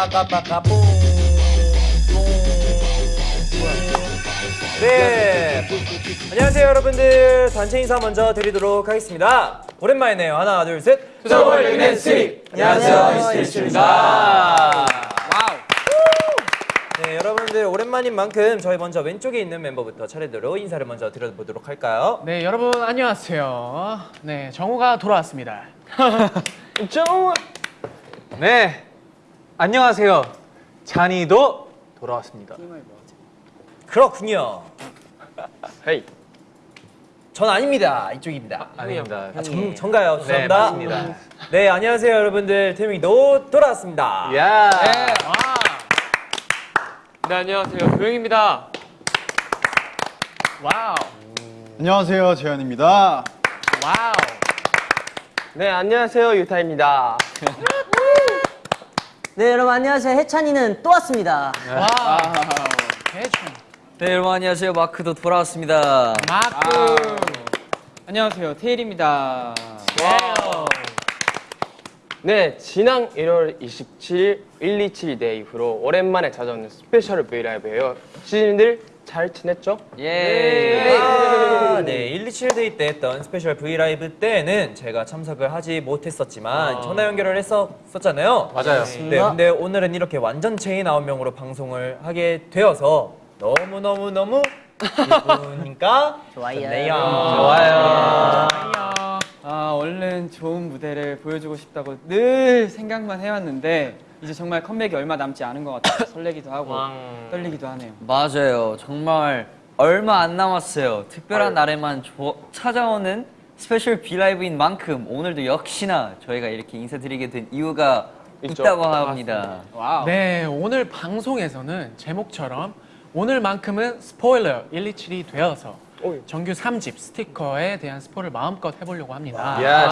뿌구뿌구 빠우빠우 뿌구뿌구 빠까빠까 뿡 네. 안녕하세요 여러분들 단체 인사 먼저 드리도록 하겠습니다 오랜만이네요 하나 둘셋 투더월 넥네스 안녕하세요 미스터리스입니다 네 여러분들 오랜만인 만큼 저희 먼저 왼쪽에 있는 멤버부터 차례대로 인사를 먼저 드려보도록 할까요 네 여러분 안녕하세요. 네 정우가 돌아왔습니다. 정우. 네. 안녕하세요. 쟈니도 돌아왔습니다. 그렇군요 hey. 전 아닙니다 이쪽입니다 아닙니다. 아, 정, 정가요 네, 죄송합니다 맞습니다. 네 안녕하세요 여러분들 태용이도 돌아왔습니다 야. 네 안녕하세요 도영입니다. wow 안녕하세요 재현입니다. wow. 네, 안녕하세요. 유타입니다. 네 여러분 안녕하세요 해찬이는 또 왔습니다 wow. 대충. 네 여러분 안녕하세요 마크도 돌아왔습니다 마크. 안녕하세요 테일입니다. 네, 지난 1월 27일 127 day 이후로 오랜만에 찾아오는 special 브이라이브예요. 시즈니들 잘 지냈죠? 예 아, 네, 127 day 때 했던 special 브이라이브 때는 제가 참석을 하지 못했었지만 전화 연결을 했었잖아요. 맞아요. 네, 근데 오늘은 이렇게 완전체인 9명으로 방송을 하게 되어서 너무너무너무 기쁘니까 좋아요. 좋네요. 좋아요. 아 얼른 좋은 무대를 보여주고 싶다고 늘 생각만 해왔는데 이제 정말 컴백이 얼마 남지 않은 것 같아요. 설레기도 하고 떨리기도 하네요. 맞아요 정말 얼마 안 남았어요 특별한 날에만 조- 찾아오는 special 브이라이브인 만큼 오늘도 역시나 저희가 이렇게 인사드리게 된 이유가 있죠. 있다고 합니다 wow. 네 오늘 방송에서는 제목처럼 오늘만큼은 스포일러 127이 되어서 정규 3집 스티커에 대한 스포를 마음껏 해보려고 합니다. yes.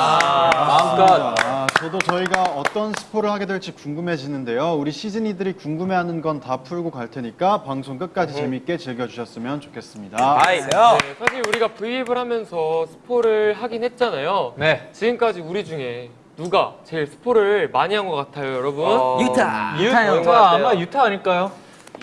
마음껏. 아, 저도 저희가 어떤 스포를 하게 될지 궁금해지는데요. 우리 시즈니들이 궁금해하는 건 다 풀고 갈 테니까 방송 끝까지 재밌게 즐겨주셨으면 좋겠습니다. 아이요. 네, 사실 우리가 브이앱을 하면서 스포를 하긴 했잖아요. 네. 지금까지 우리 중에 누가 제일 스포를 많이 한 것 같아요, 여러분? 유타 유타요. 유타 아마 유타 아닐까요?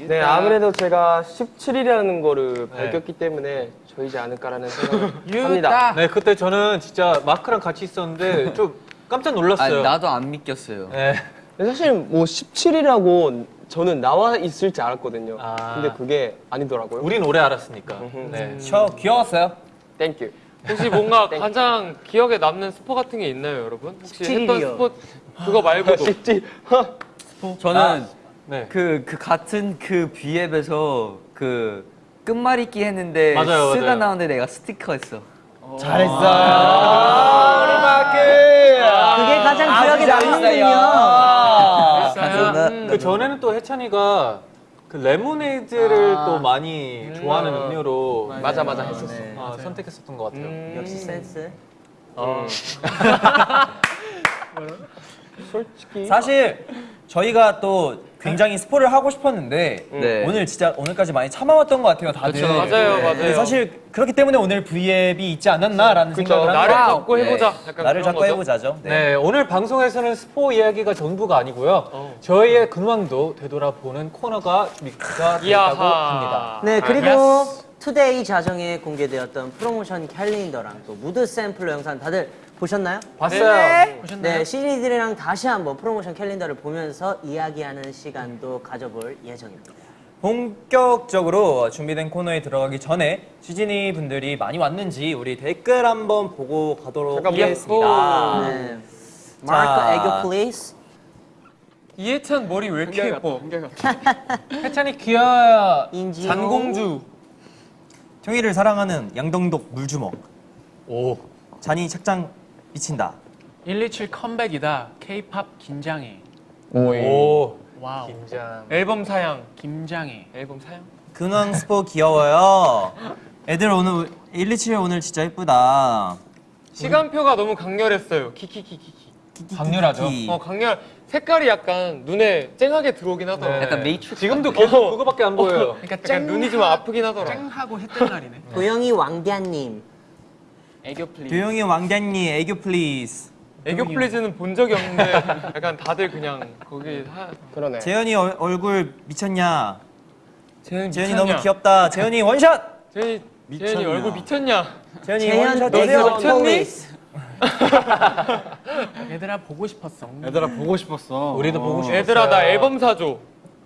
네, 아무래도 제가 17이라는 거를 네. 밝혔기 때문에 저이지 않을까라는 생각을 합니다. 네, 그때 저는 진짜 마크랑 같이 있었는데 좀 깜짝 아, 놀랐어요. 나도 안 믿겼어요 네. 사실 뭐 17이라고 저는 나와 있을지 알았거든요. 아. 근데 그게 아니더라고요. 우린 오래 알았으니까. 네. 저 귀여웠어요. thank you. 혹시 뭔가 가장 기억에 남는 스포 같은 게 있나요, 여러분? 혹시 했던 17이요. 스포 그거 말고도 17. 저는 네. 그, 그 같은 그 V앱에서 그 끝말잇기 했는데 맞아요, 쓰가 맞아요. 나오는데 내가 스티커 했어 잘했어요. 우리 마크. 그게 가장 기억에 남는군요 감사합니다 그 전에는 또 해찬이가 그 레모네이드를 아. 또 많이 좋아하는 음료로 맞아 맞아 했었어. 어, 선택했었던 것 같아요. 음. 역시 센스 솔직히 사실 저희가 또 굉장히 스포를 하고 싶었는데 네. 오늘 진짜 오늘까지 많이 참아왔던 것 같아요, 다들. 그쵸. 맞아요, 네, 맞아요. 사실 그렇기 때문에 오늘 V앱이 있지 않았나라는 그쵸. 생각을 나를. 잡고 네. 해보자. 약간 나를 잡고 거죠? 해보자죠. 네. 네, 오늘 방송에서는 스포 이야기가 전부가 아니고요. 저희의 근황도 되돌아보는 코너가 준비가 이야하. 합니다. 네 그리고 today 자정에 공개되었던 프로모션 캘린더랑 또 mood sampler 영상 다들 보셨나요? 봤어요. 보셨나요? 네 시즈니들이랑 다시 한번 프로모션 캘린더를 보면서 이야기하는 시간도 가져볼 예정입니다 본격적으로 준비된 코너에 들어가기 전에 시즈니 분들이 많이 왔는지 우리 댓글 한번 보고 가도록 하겠습니다. 네 마크 애교 please 이해찬 머리 왜 이렇게 예뻐? 해찬이 귀여워요. 인지 잔공주. 통일을 사랑하는 양동독 물주먹. 오. 잔이 착장 미친다. 127 컴백이다. K-팝 긴장해. 오. Wow. 긴장. 앨범 사양. 김장해. 앨범 사양. 근황 스포 귀여워요. 애들 오늘 127 오늘 진짜 예쁘다. 시간표가 너무 강렬했어요. 키키키키키. 강렬하죠. 키. 어 강렬. 색깔이 약간 눈에 쨍하게 들어오긴 하더라. 네. 약간 메이트릭스 지금도 계속 그거밖에 안 보여요. 그러니까 약간 눈이 좀 아프긴 하더라. 쨍하고 했던 날이네. 도영이 왕자님 애교 플리. 도영이 왕자님 애교 please. 애교 please는 본 적이 없는데 약간 다들 그냥 거기 하... 그러네. 재현이 얼, 얼굴 미쳤냐? 재현이 재현이 미쳤냐? 너무 귀엽다. 재현이 원샷. 재현이 미쳤냐? 재현이 얼굴 미쳤냐? 재현이 재현 원샷 너 주세요. 미쳤니? 얘들아 보고 싶었어. 얘들아 보고 싶었어. 우리도 보고 싶었어요. 얘들아 나 앨범 사줘.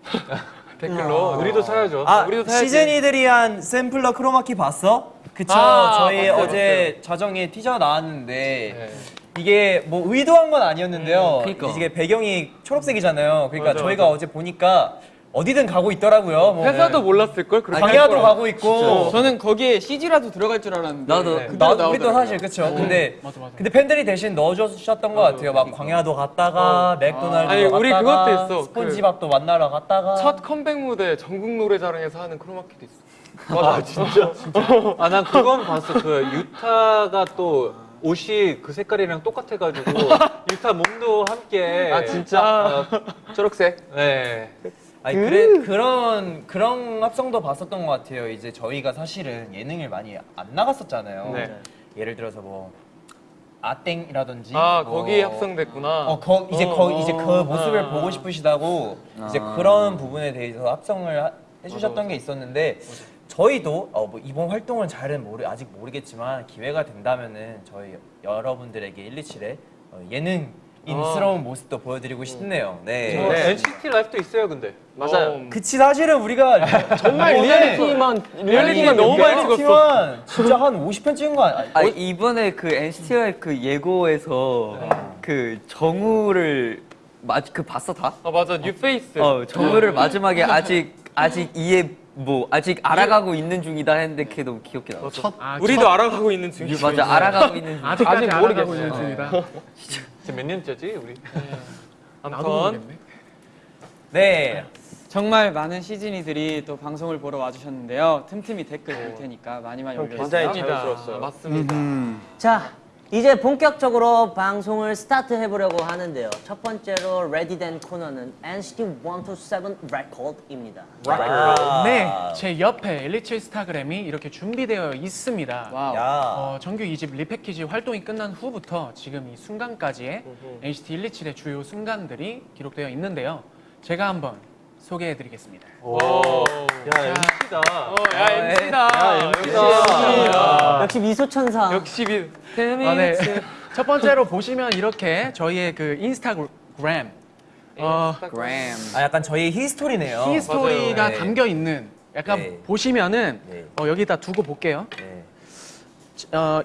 댓글로 우리도 사야죠. 아, 우리도 사야지. 시즌이들이 한 샘플러 크로마키 봤어? 그쵸. 아, 저희 봤어요, 어제 자정에 티저 나왔는데 이게 뭐 의도한 건 아니었는데요. 그러니까. 이게 배경이 초록색이잖아요. 그러니까 맞아, 저희가 맞아. 어제 보니까 어디든 가고 있더라고요. 뭐 회사도 몰랐을 걸. 광야도. 가고 있고. 저는 거기에 CG라도 들어갈 줄 알았는데 나도. 네, 나, 그대로 우리도 나오더라고요. 사실 그쵸. 근데 맞아 맞아. 근데 팬들이 대신 넣어주셨던 것 같아요. 막 광야도 갔다가 맥도날드도 아니, 우리 갔다가 그것도 있어. 스폰지밥도 만나러 갔다가 첫 컴백 무대 전국 노래자랑에서 하는 크로마키도 있어. 아 진짜? 아 난 그건 봤어. 그 유타가 또 옷이 그 색깔이랑 똑같아가지고 유타 몸도 함께. 아 진짜? 초록색. 네. 아니 그래 그런 그런 합성도 봤었던 것 같아요. 이제 저희가 사실은 예능을 많이 안 나갔었잖아요. 네. 예를 들어서 뭐 아땡이라든지 아 뭐 거기 합성됐구나. 어, 거, 이제 어, 거, 이제 그 어, 모습을 어, 보고 어. 싶으시다고 이제 아. 그런 부분에 대해서 합성을 하- 해주셨던 게 있었는데 저희도 어, 뭐 이번 활동은 잘은 모르 아직 모르겠지만 기회가 된다면은 저희 여러분들에게 127의 어, 예능인스러운 모습도 보여드리고 싶네요. 네. 저 NCT Life도 있어요, 근데. 맞아요. 어, 그치 사실은 우리가 정말 리얼리티만 리얼리티만 너무 많이 찍었어. 진짜 한 50편 찍은 거 아니야? 아 이번에 그 NCT의 그 예고에서 그 정우를 맞그 봤어 다? 아 맞아 뉴페이스. 어 정우를 마지막에 아직 아직 이해 뭐 아직 알아가고 있는 중이다 했는데 너무 귀엽게 나왔어. 첫 아, 우리도 첫- 알아가고 있는 중이야. 맞아 알아가고 있는 중. 아직까지 아직 알아가고 모르겠어요. 있는 중이다. 지금 몇 년째지, 우리? 나도 아무튼 모르겠네. 네. 정말 많은 시즈니들이 또 방송을 보러 와주셨는데요. 틈틈이 댓글 볼 테니까 많이 많이 올려주세요. 굉장히. 자연스러웠어요. 맞습니다. 자, 이제 본격적으로 방송을 스타트 해보려고 하는데요. 첫 번째로 ready된 코너는 NCT 127 Record입니다. 아. 네, 제 옆에 127 스타그램이 이렇게 준비되어 있습니다. Wow. 야. 어, 정규 2집 리패키지 활동이 끝난 후부터 지금 이 순간까지의 NCT 127의 주요 순간들이 기록되어 있는데요. 제가 한번 소개해드리겠습니다. 오. 야, MC다. 어, 야 MC다. MC다. 역시 미소천사. 역시 비. 아, 네. 첫 번째로 보시면 이렇게 저희의 그 인스타그램 어, 그램. 아 약간 저희 히스토리네요. 히스토리가 맞아요. 네. 담겨 있는 약간 네. 보시면은 네. 어, 여기다 두고 볼게요. 네. 어,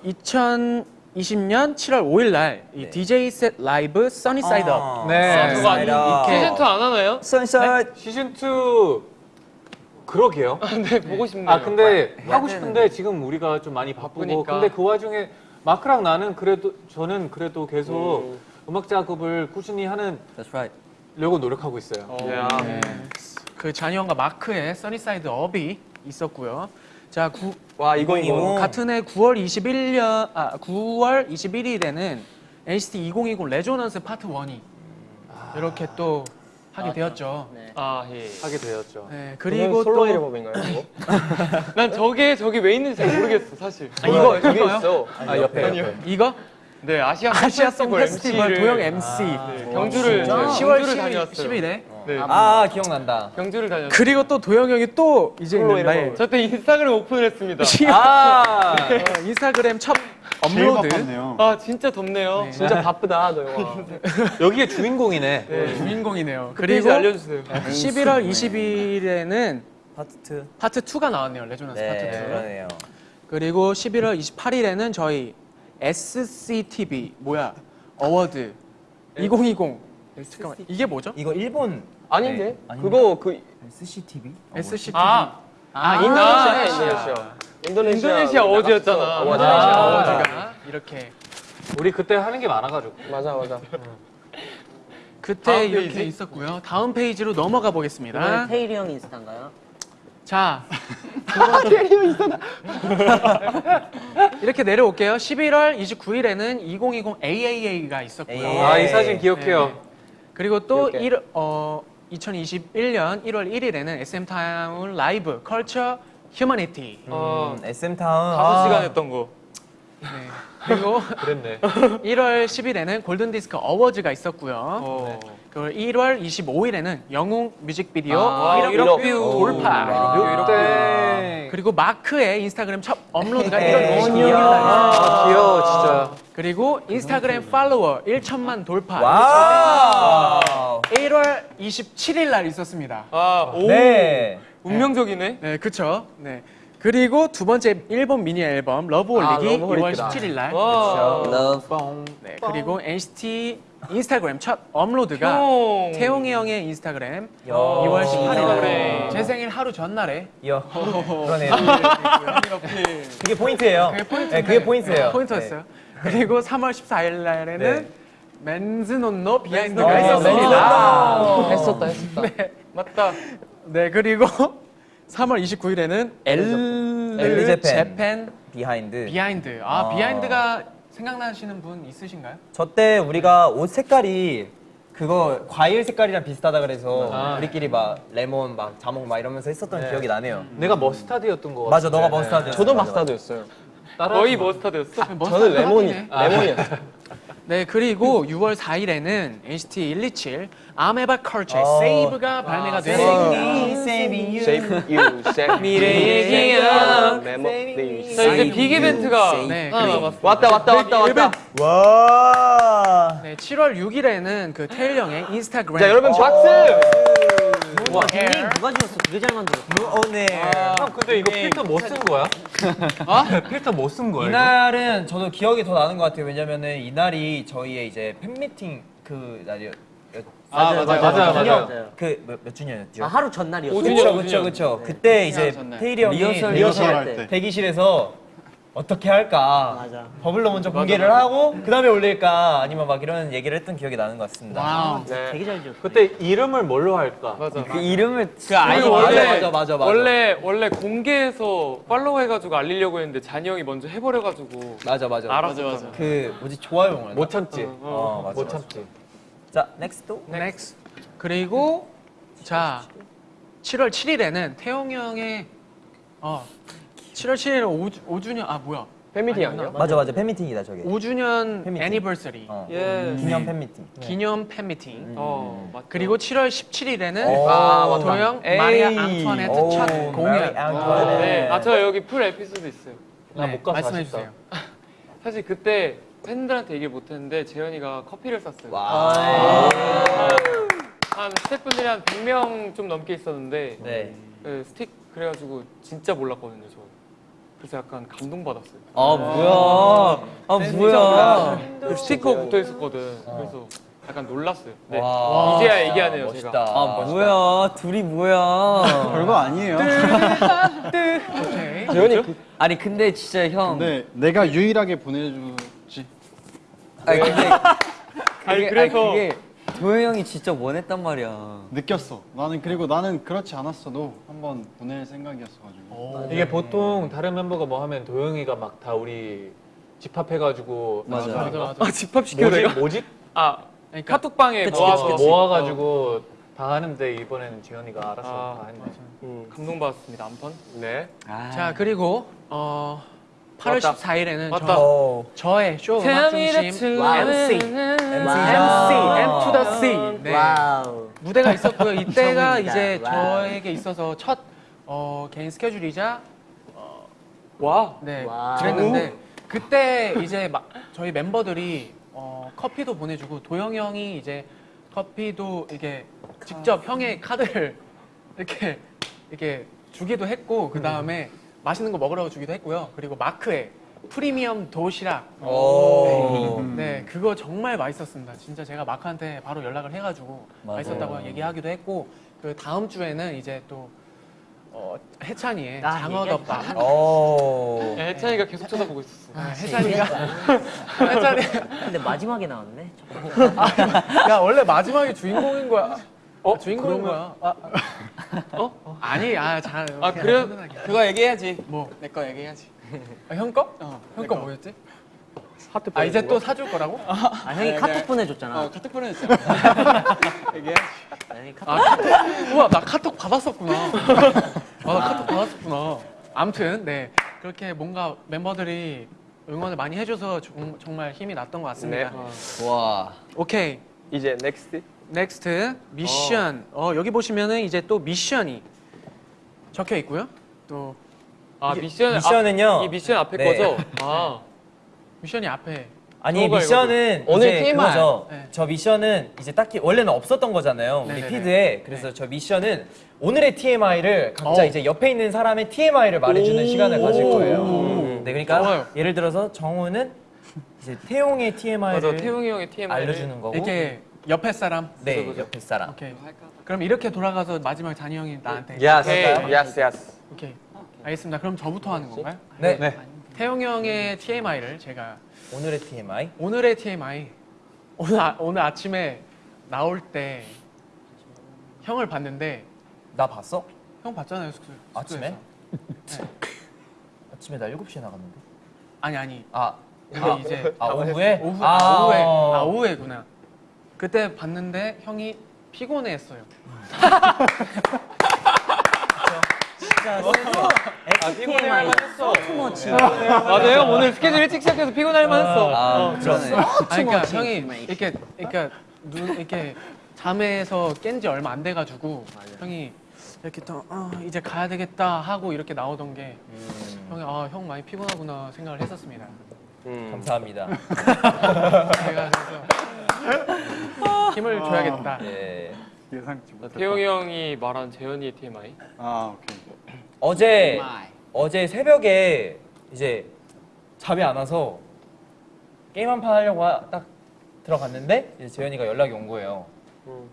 2020년 7월 5일 날이 네. DJ set live Sunny Side Up. 어, 네. 그거 아니 이렇게- 시즌 2 안 하나요? Sunshine. 시즌 2 그러게요. 네 보고 싶네요. 아 근데 하고 싶은데 지금 우리가 좀 많이 바쁘고 바쁘니까. 근데 그 와중에 마크랑 나는 그래도 저는 그래도 계속 음악 작업을 꾸준히 하는 That's right. 려고 노력하고 있어요. 야. 네. 그 쟈니 형과 마크의 Sunny Side Up이 있었고요. 자, 구, 와 이거 이거. 이거. 같은 해 9월 21년 아 9월 21일에는 NCT 2020 Resonance Part 1이 이렇게 또 하게 되었죠. 네. 아 예. 하게 되었죠. 네, 그리고 솔로 또 앨범인가요? 이거? 난 저게 저게 왜 있는지 잘 모르겠어 사실. 아, 이거 이거요? 있어. 아 옆에 옆에. 이거 네 아시아 아시아 송 페스티벌 도영 MC 네, 경주를 진짜? 네, 10월 경주를 10일, 다녀왔어요. 10일에 네. 아 기억난다. 경주를 다녔어요. 그리고 또 도영 형이 또 이제 있는. 저때 인스타그램 오픈을 했습니다. 아 어, 인스타그램 첫 업로드. 아 진짜 덥네요. 네. 진짜 바쁘다 너 영화. 여기에 주인공이네. 주인공이네요. 그리고 그리고 알려주세요. 11월 20일에는 파트 2. 파트 2가 나왔네요. Resonance 네, 파트 2. 그러네요. 그리고 11월 28일에는 저희 SCTV 뭐야 Award 2020 잠깐만 이게 뭐죠? 이거 일본 아닌데? 네? 그거 그 SCTV? SCTV 아, 아, 인도네시아 인도네시아 인도네시아. 인도네시아 Awards였잖아. 나갔어. 인도네시아 맞아. Award가 이렇게 우리 그때 하는 게 많아가지고. 맞아 맞아. 그때 이렇게 페이지? 있었고요. 다음 페이지로 넘어가 보겠습니다. 테일이 형 인스타인가요? 자, 이렇게 내려올게요. 11월 29일에는 2020 AAA가 있었고요. AAA. 아이 사진 기억해요. 네. 그리고 또 기억해. 일, 어, 2021년 1월 1일에는 SM Town Live Culture Humanity. 어, SM Town. 5시간 했던 거. 네. 그리고 그랬네. 1월 10일에는 골든 디스크 어워즈가 있었고요. 어. 그 1월 25일에는 영웅 뮤직비디오 아, 1억, 일억 뷰 뷰. 돌파. 네. 그리고 마크의 인스타그램 첫 업로드가 네. 1월 22일 날 아, 귀여워 진짜. 그리고 인스타그램 팔로워 1천만 돌파. Wow. 1월 27일 날 있었습니다. 아, 오. 네. 운명적이네. 네, 그쵸. 네. 그리고 두 번째 일본 미니 앨범 Love 아, holic이 Love 2월 holic이다. 17일 날. 와. Love. 네, 그리고 NCT 인스타그램 첫 업로드가 형. 태용이 형의 인스타그램 야. 2월 18일 날. 그래. 제 생일 하루 전날에 이야. 그러네요. 그게 포인트예요. 그게 포인트. 네, 그게 포인트예요. 포인트였어요. 그리고 3월 14일 날에는 네. Men's Non-no behind가 아, 있었습니다. 했었다 했었다. 맞다. 네, 그리고 3월 29일에는 엘 Elle Japan. Japan behind. Behind. 아, 아. behind가 생각나시는 분 있으신가요? 저 때 우리가 옷 색깔이 그거 과일 색깔이랑 비슷하다 그래서 아. 우리끼리 막 레몬 막 자몽 막 이러면서 했었던 네. 기억이 나네요. 내가 머스타드였던 거 같아. 맞아, 너가 머스타드. 저도 머스타드였어요. 거의 머스타드였어. 저는 레몬이 네. 레몬이었어요. 네, 그리고 6월 4일에는 NCT 127 아메바 컬처의 어. 세이브가 발매가 me, saving you. Save you, save 미래의 기억. 메모. 네. 자, 이제 빅 이벤트가 네. 왔다 왔다 왔다 왔다. 와. 네, 7월 6일에는 그 테일 형의 인스타그램 자 여러분 박수. 와, 닉네임 누가 지었어? 되게 잘 만들었어. 오늘. 형 근데 이거 필터 뭐쓴 거야? 어? 필터 뭐쓴 거야? 이날은 저도 기억이 더 나는 것 같아요. 왜냐면은 이날이 저희의 이제 팬미팅 그 날이었. 아, 맞아요. 맞아요, 맞아요. 그몇 몇 주년이었죠? 아, 하루 전날이었어. 오주년, 그쵸. 그쵸 그쵸. 그때 이제. 테일이 형이 리허설, 리허설 할 때. 대기실에서 어떻게 할까 맞아. 버블로 먼저 공개를 하고 그 다음에 올릴까 아니면 막 이런 얘기를 했던 기억이 나는 것 같습니다. wow. 네. 되게 잘 지었어. 그때 이름을 뭘로 할까? 맞아. 그 이름을 그 아이 맞아, 원래 맞아, 맞아, 맞아. 원래 원래 공개해서 팔로우 해가지고 알리려고 했는데 쟈니 형이 먼저 해버려가지고 맞아 맞아. 알았어. 그 뭐지 좋아요 뭐못 참지. 어 맞아. 못 맞아. 참지. 자 next. next. 그리고 자 7월 7일에는 태용 형의 어 7월 7일 5, 주년 아 뭐야? 팬미팅 아니야? 맞아 맞아 팬미팅이다 저게. 5주년 팬미팅. anniversary 어. 예. 기념 팬미팅. 기념 팬미팅. 어, 맞다. 그리고 7월 17일에는 오. 아, 도영 마리 앙투아네트 오, 첫 공연. 앙투아네트. 네. 아, 저 여기 풀 에피소드 있어요. 나 못 가서 말씀해 아쉽다. 주세요. 사실 그때 팬들한테 얘기를 못했는데 재현이가 커피를 샀어요. 와. 한, 한 스태프분들이 한 100명 좀 넘게 있었는데 네. 네, 스틱 그래가지고 진짜 몰랐거든요 저. 그래서 약간 감동받았어요. 아 뭐야? 아 뭐야? 그 스티커 붙어 있었거든. 그래서 약간 놀랐어요. 네. 와. 이제야 얘기하네요 멋있다. 제가. 아 뭐야? 둘이 뭐야? 별거 아니에요. 재현이 그 아니 근데 진짜 형. 근데 내가 유일하게 보내주지. 아니 근데 아니, 그게, 그래서- 아니, 그게 도현 형이 진짜 원했단 말이야. 느꼈어. 나는 그리고 나는 그렇지 않았어도 한번 보낼 생각이었어가지고. 이게 보통 다른 멤버가 뭐 하면 도영이가 막 다 우리 집합해가지고 맞아. 맞아 맞아. 아 집합 시켜 모집 모집 아 그러니까 카톡방에 그치, 모아서 그치, 그치. 모아가지고 다 하는데 이번에는 지현이가 알아서 아, 다 했네. 음. 감동받았습니다. 아무튼. 네. 아, 자 그리고 어 8월 맞다. 14일에는 맞다. 저, 오. 저의 쇼 음악 중심 MC MC 아. M to the C 네. wow. 무대가 있었고요. 이때가. 이제 wow. 저에게 있어서 첫 어, 개인 스케줄이자 와. 네 wow. 그랬는데 그때 이제 막 저희 멤버들이 어, 커피도 보내주고 도영 형이 이제 커피도 이게 직접 형의 카드를 이렇게 이렇게 주기도 했고 그 다음에 맛있는 거 먹으라고 주기도 했고요. 그리고 마크의 프리미엄 도시락 오. 네, 그거 정말 맛있었습니다. 진짜 제가 마크한테 바로 연락을 해가지고 맞아요. 맛있었다고 얘기하기도 했고 그 다음 주에는 이제 또 어, 해찬이의 아, 장어덮밥. 오. 야, 혜찬이가 계속 쳐다보고 있었어. 아, 해찬이가 해찬이 근데 마지막에 나왔네. 야 원래 마지막에 주인공인 거야. 어 주인공인 거야. 아, 어? 아니 아 잘 아, 그래요? 그거 얘기해야지. 뭐 내 거 얘기해야지. 아, 형 거? 형거 뭐였지? 하트 아 이제 또 사줄 거라고? 아, 형이 카톡 보내줬잖아. 카톡 보내줬어. 형이 카톡. 아, 카톡. 우와, 나 카톡 받았었구나. 아, 나 카톡 받았었구나. 아무튼, 네. 그렇게 뭔가 멤버들이 응원을 많이 해줘서 정, 정말 힘이 났던 것 같습니다. 네. 와. 오케이. 이제 next. next 미션. 어. 여기 보시면은 이제 또 미션이 적혀 있고요. 또 아 미션 미션은요. 앞, 이 미션 앞에 네. 거죠? 아 미션이 앞에 아니 미션은 오늘 이제 TMI. 그거죠. 네. 저 미션은 이제 딱히 원래는 없었던 거잖아요. 우리 네네네. feed에. 그래서 저 미션은 오늘의 TMI를 각자 어. 이제 옆에 있는 사람의 TMI를 말해주는 시간을 가질 거예요. 오. 네, 그러니까 좋아요. 예를 들어서 정우는 이제 태용의 TMI를 맞아 태용이 형의 TMI 알려주는 거고. 이렇게 옆에 사람. 네, 옆에 사람. 오케이. 그럼 이렇게 돌아가서 마지막 잔이 형이 나한테. 야스. 야스 야스. 오케이. 알겠습니다. 그럼 저부터 하는 건가요? 네. 네. 태용 형의 TMI를 제가 오늘의 TMI. 오늘의 TMI 오늘 아, 오늘 아침에 나올 때 형을 봤는데 나 봤어? 형 봤잖아요 숙소 아침에? 네. 아침에 나 7시에 나갔는데. 아니 아니 아, 근데 이제 아 오후에? 오후 아, 오후에 어. 아 오후에구나 그때 봤는데 형이 피곤해했어요. 진짜 TMI 소투머치. 맞아요. 오늘 스케줄 일찍 시작해서 피곤할 만했어. 아, 그러네. 아 그러니까 투머치 형이. 이렇게 그러니까 눈 이렇게 잠에서 깬 지 얼마 안 돼가지고 형이 이렇게 또 어, 이제 가야 되겠다 하고 이렇게 나오던 게 음, 형이 아 형 많이 피곤하구나 생각을 했었습니다. 음. 감사합니다. 제가 그래서 힘을 줘야겠다 예. 예상치 못했다. 태용이 형이 말한 재현이의 TMI 아 오케이. 어제 어제 새벽에 이제 잠이 안 와서 게임 한 판 하려고 하- 딱 들어갔는데 이제 재현이가 연락이 온 거예요. 음.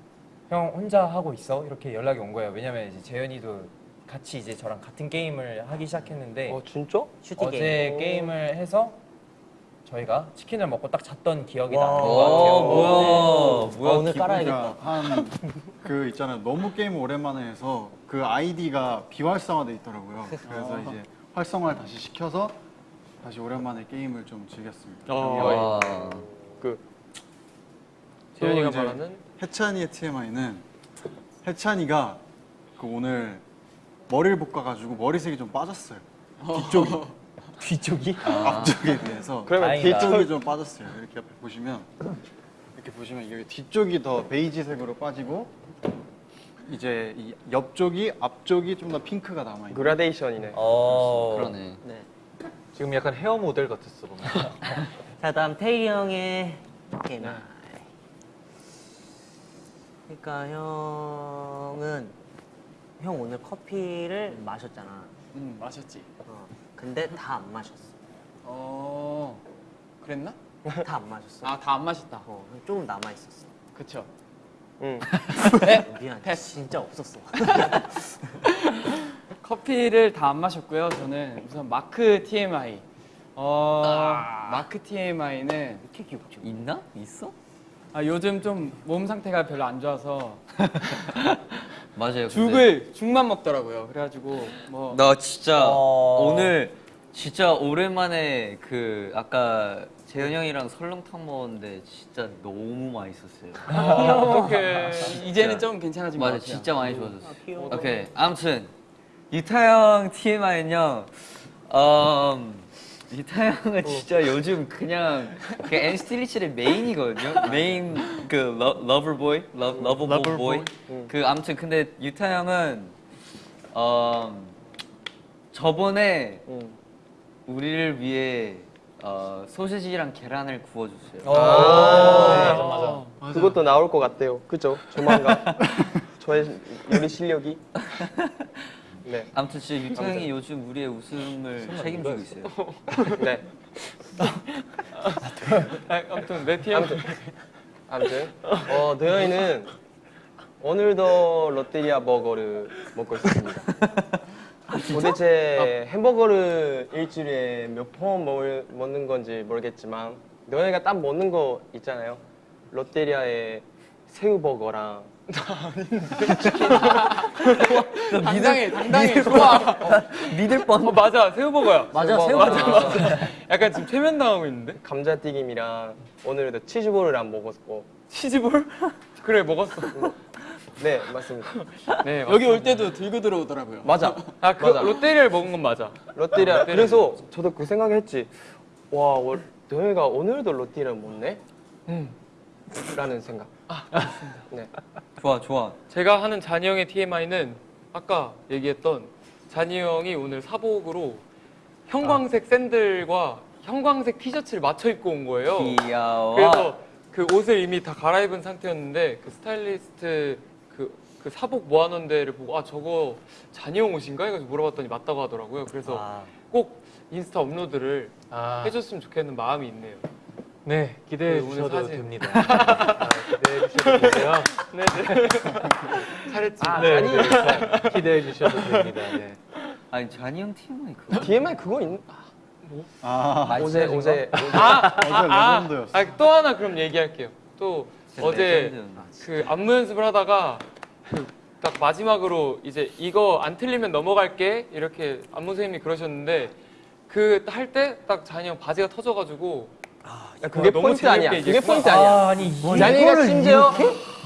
형 혼자 하고 있어? 이렇게 연락이 온 거예요. 왜냐면 이제 재현이도 같이 이제 저랑 같은 게임을 하기 시작했는데 어 진짜? 슈팅 어제 게임 게임을 해서 저희가 치킨을 먹고 딱 잤던 기억이 나는 와. 것 오, 같아요. 뭐야. 뭐야. 어, 오늘 깔아야겠다 한그 있잖아요. 너무 게임 오랜만에 해서 그 아이디가 비활성화돼 있더라고요. 그래서 이제 활성화를 다시 시켜서 다시 오랜만에 게임을 좀 즐겼습니다. 어. 와. 그 재현이가 말하는 해찬이의 TMI는 해찬이가 그 오늘 머리를 볶아가지고 머리색이 좀 빠졌어요. 뒤쪽이 뒤쪽이? 앞쪽에 비해서 그러면 다행이다. 뒤쪽이 좀 빠졌어요. 이렇게 옆에 보시면 이렇게 보시면 여기 뒤쪽이 더 베이지색으로 빠지고 이제 이 옆쪽이 앞쪽이 좀 더 핑크가 남아 있는. 그라데이션이네. 어. 그러네. 네. 지금 약간 헤어 모델 같았어 보면. 자 다음 태희 형의 TMI 그러니까 형은 형 오늘 커피를 마셨잖아 음 마셨지. 어, 근데 다 안 마셨어 어 그랬나? 다 안 마셨어 아 다 안 마셨다. 어, 조금 남아있었어 그쵸. 응. 미안 패스. 진짜 없었어 커피를 다 안 마셨고요. 저는 우선 마크 TMI. 어 마크 TMI는 이렇게 귀엽죠 있나? 있어? 아, 요즘 좀 몸 상태가 별로 안 좋아서 맞아요. 근데 죽을 죽만 먹더라고요. 그래가지고 뭐 나 진짜 어. 오늘 진짜 오랜만에 그 아까 재현 형이랑 설렁탕 먹었는데 진짜 너무 맛있었어요. 어떻게 이제는 좀 괜찮아진 것 맞아, 같아요. 진짜 많이 좋아졌어. 아, 귀여워 오케이, 아무튼 유타 형 TMI는요. 음, 유타 형은 진짜 요즘 그냥 그 NCT 127의 메인이거든요. 메인 그 러, lover boy, 러, lover boy. 그 아무튼 근데 유타 형은 음, 저번에 응. 우리를 위해 어, 소시지랑 계란을 구워줬어요. 어. 아, 맞아, 맞아. 맞아. 그것도 나올 것 같대요. 그죠? 조만간. 저의 요리 실력이. 네. 아무튼 진짜 유타 형이 요즘 우리의 웃음을 책임지고 있어요. 네. 아, 아무튼 내 TMI 아무튼 아무튼 어 도현이는 오늘도 롯데리아 버거를 먹고 있습니다. 도대체 햄버거를 일주일에 몇 번 먹는 건지 모르겠지만 도현이가 딱 먹는 거 있잖아요. 롯데리아의 새우버거랑 당당해, 당당해, 좋아. 믿을 뻔. 어, 맞아 새우 버거야 맞아 새우 새우 맞아, 맞아 약간 지금 최면 당하고 있는데 감자튀김이랑 오늘도 치즈볼을 안 먹었고 치즈볼? 그래 먹었어 네 맞습니다. 네 여기 올 때도 들고 들어오더라고요. 맞아. 아그 맞아. 롯데리아를 먹은 건 맞아 롯데리아 그래서 저도 그 생각했지. 와 워- 도영이가 오늘도 롯데를 못내? 음. 라는 생각. 네. 좋아 좋아. 제가 하는 잔이 형의 TMI는 아까 얘기했던 잔이 형이 오늘 사복으로 형광색 샌들과 형광색 티셔츠를 맞춰 입고 온 거예요. 귀여워. 그래서 그 옷을 이미 다 갈아입은 상태였는데 그 스타일리스트 그, 그 사복 모아놓은 데를 보고 아 저거 잔이 형 옷인가 해가지고 물어봤더니 맞다고 하더라고요. 그래서 아, 꼭 인스타 업로드를 아, 해줬으면 좋겠는 마음이 있네요. 네 기대해 그 오늘 주셔도 사진. 됩니다. 아, 기대해 주셔도 되고요. 네 네. 잘했지. 아, 네, 아니. 네, 기대해 주셔도 됩니다. 네. 아니 쟈니 형 TMI는 그거. TMI 그거 있 아, 어제 어제 아, 어제 아, 레전드였어. 아, 또 하나 그럼 얘기할게요. 또 어제 레전드였나. 그 안무 연습을 하다가 그딱 마지막으로 이제 이거 안 틀리면 넘어갈게 이렇게 안무 선생님이 그러셨는데 그 할 때 딱 잔이 형 바지가 터져가지고 야, 그게 포인트 아니야. 그게. 포인트 아니야. 아, 아니 이- 잔이가 심지어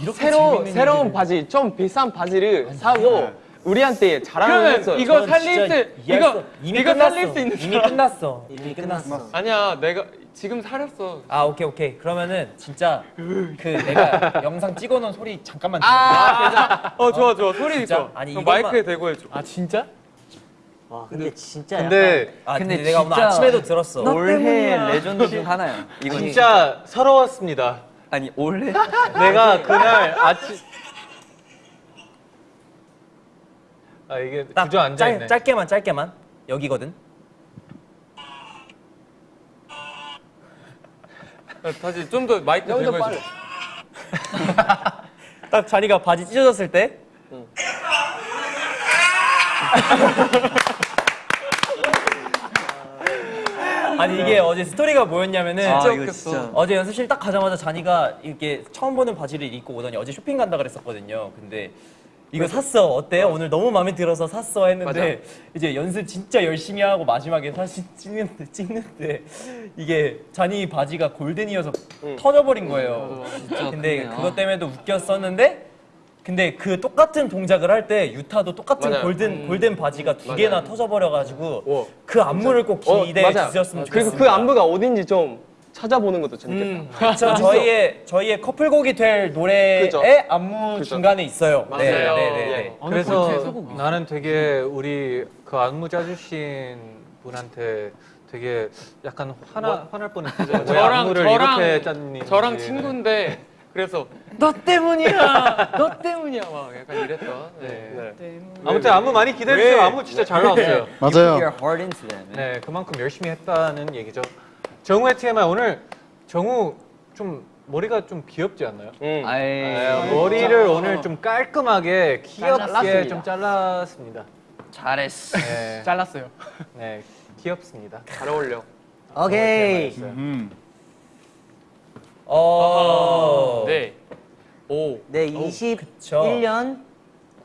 이렇게 새로 새로운. 바지 좀 비싼 바지를 사고 우리한테 자랑을 했어요. 이거 전 살릴 수 이거 이거 끝났어. 살릴 수 있는 이미 끝났어. 이미 끝났어. 아니야 내가 지금 살렸어. 아 오케이 오케이 그러면은 진짜 그 내가 영상 찍어놓은 소리 잠깐만 들어. 아, 어 좋아 좋아 소리 진짜? 있어. 아니, 형 이것만- 마이크에 대고 해줘. 아 진짜? 와 근데 진짜 약간 근데 아 근데, 근데 내가 오늘 진짜 아침에도 들었어. 올해 레전드 중 하나야. 이거 진짜 서러웠습니다. 아니 올해 내가 그날 아침 아 이게 딱 주저 앉아 짧, 있네. 짧게만 짧게만 여기거든. 어, 다시 좀 더 마이크 좀 들고. 해줘. 딱 자리가 바지 찢어졌을 때. 아니 이게 어제 스토리가 뭐였냐면은 아. 어제 연습실 딱 가자마자 자니가 이렇게 처음 보는 바지를 입고 오더니 어제 쇼핑 간다 그랬었거든요. 근데 이거 샀어 어때? 오늘 너무 마음에 들어서 샀어 했는데 이제 연습 진짜 열심히 하고 마지막에 사진 찍는데 찍는데 이게 잔이 바지가 골든이어서 터져버린 거예요. 진짜 근데 그러네. 그것 때문에도 웃겼었는데 근데 그 똑같은 동작을 할 때 유타도 똑같은 맞아요. 골든 골든 바지가 두 개나 터져버려가지고 오. 그 안무를 꼭 어, 기대해 맞아요. 주셨으면 그리고 좋겠습니다. 그 안무가 어딘지 좀 찾아보는 것도 재밌겠다. 음. 그렇죠. 저희의 저희의 커플곡이 될 노래의 그죠. 안무 그죠. 중간에 있어요. 맞아요. 네, 네, 네, 예. 네. 어느 그래서 나는 되게 우리 그 안무 짜주신 분한테 되게 약간 화나 화날 뻔했어요. 왜 저랑 안무를 저랑 이렇게 짰니? 저랑 친구인데 그래서 너 때문이야, 너 때문이야 막 약간 이랬던. 네. 네. 아무튼 안무 많이 기대해 주세요. 안무 진짜 잘 나왔어요. You put 맞아요. 네, 그만큼 열심히 했다는 얘기죠. 정우의 TMI 오늘 정우 좀 머리가 좀 귀엽지 않나요? 음. 아이 네, 머리를 오늘 좀 깔끔하게 귀엽게 잘랐습니다. 좀 잘랐습니다. 잘했어. 네, 잘랐어요. 네, 귀엽습니다. 잘 어울려. 오케이 음. 어. 네. 오. 네 그쵸. 21년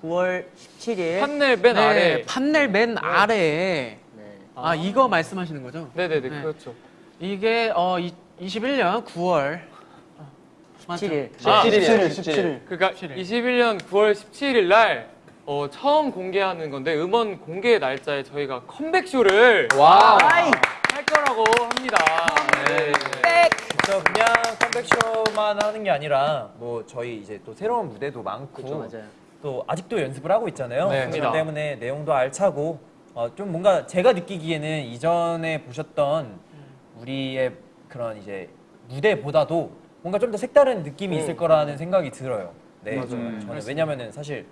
9월 17일 판넬 맨 네, 아래. 판넬 맨 아래에 네. 아 이거 말씀하시는 거죠? 네네네 네. 그렇죠. 이게 어 이, 21년 9월 17일 아, 17일, 17일. 그러니까 17일. 21년 9월 17일 날 어, 처음 공개하는 건데 음원 공개 날짜에 저희가 컴백 쇼를 wow. 할 거라고 합니다. 네. 그 렇죠. 그냥 컴백쇼만 하는 게 아니라 뭐 저희 이제 또 새로운 무대도 많고 맞아요 또 아직도 연습을 하고 있잖아요. 네. 그렇기. 때문에 내용도 알차고 어, 좀 뭔가 제가 느끼기에는 이전에 보셨던 우리의 그런 이제 무대보다도 뭔가 좀 더 색다른 느낌이 있을 거라는 생각이 들어요. 네, 저는 왜냐면은 사실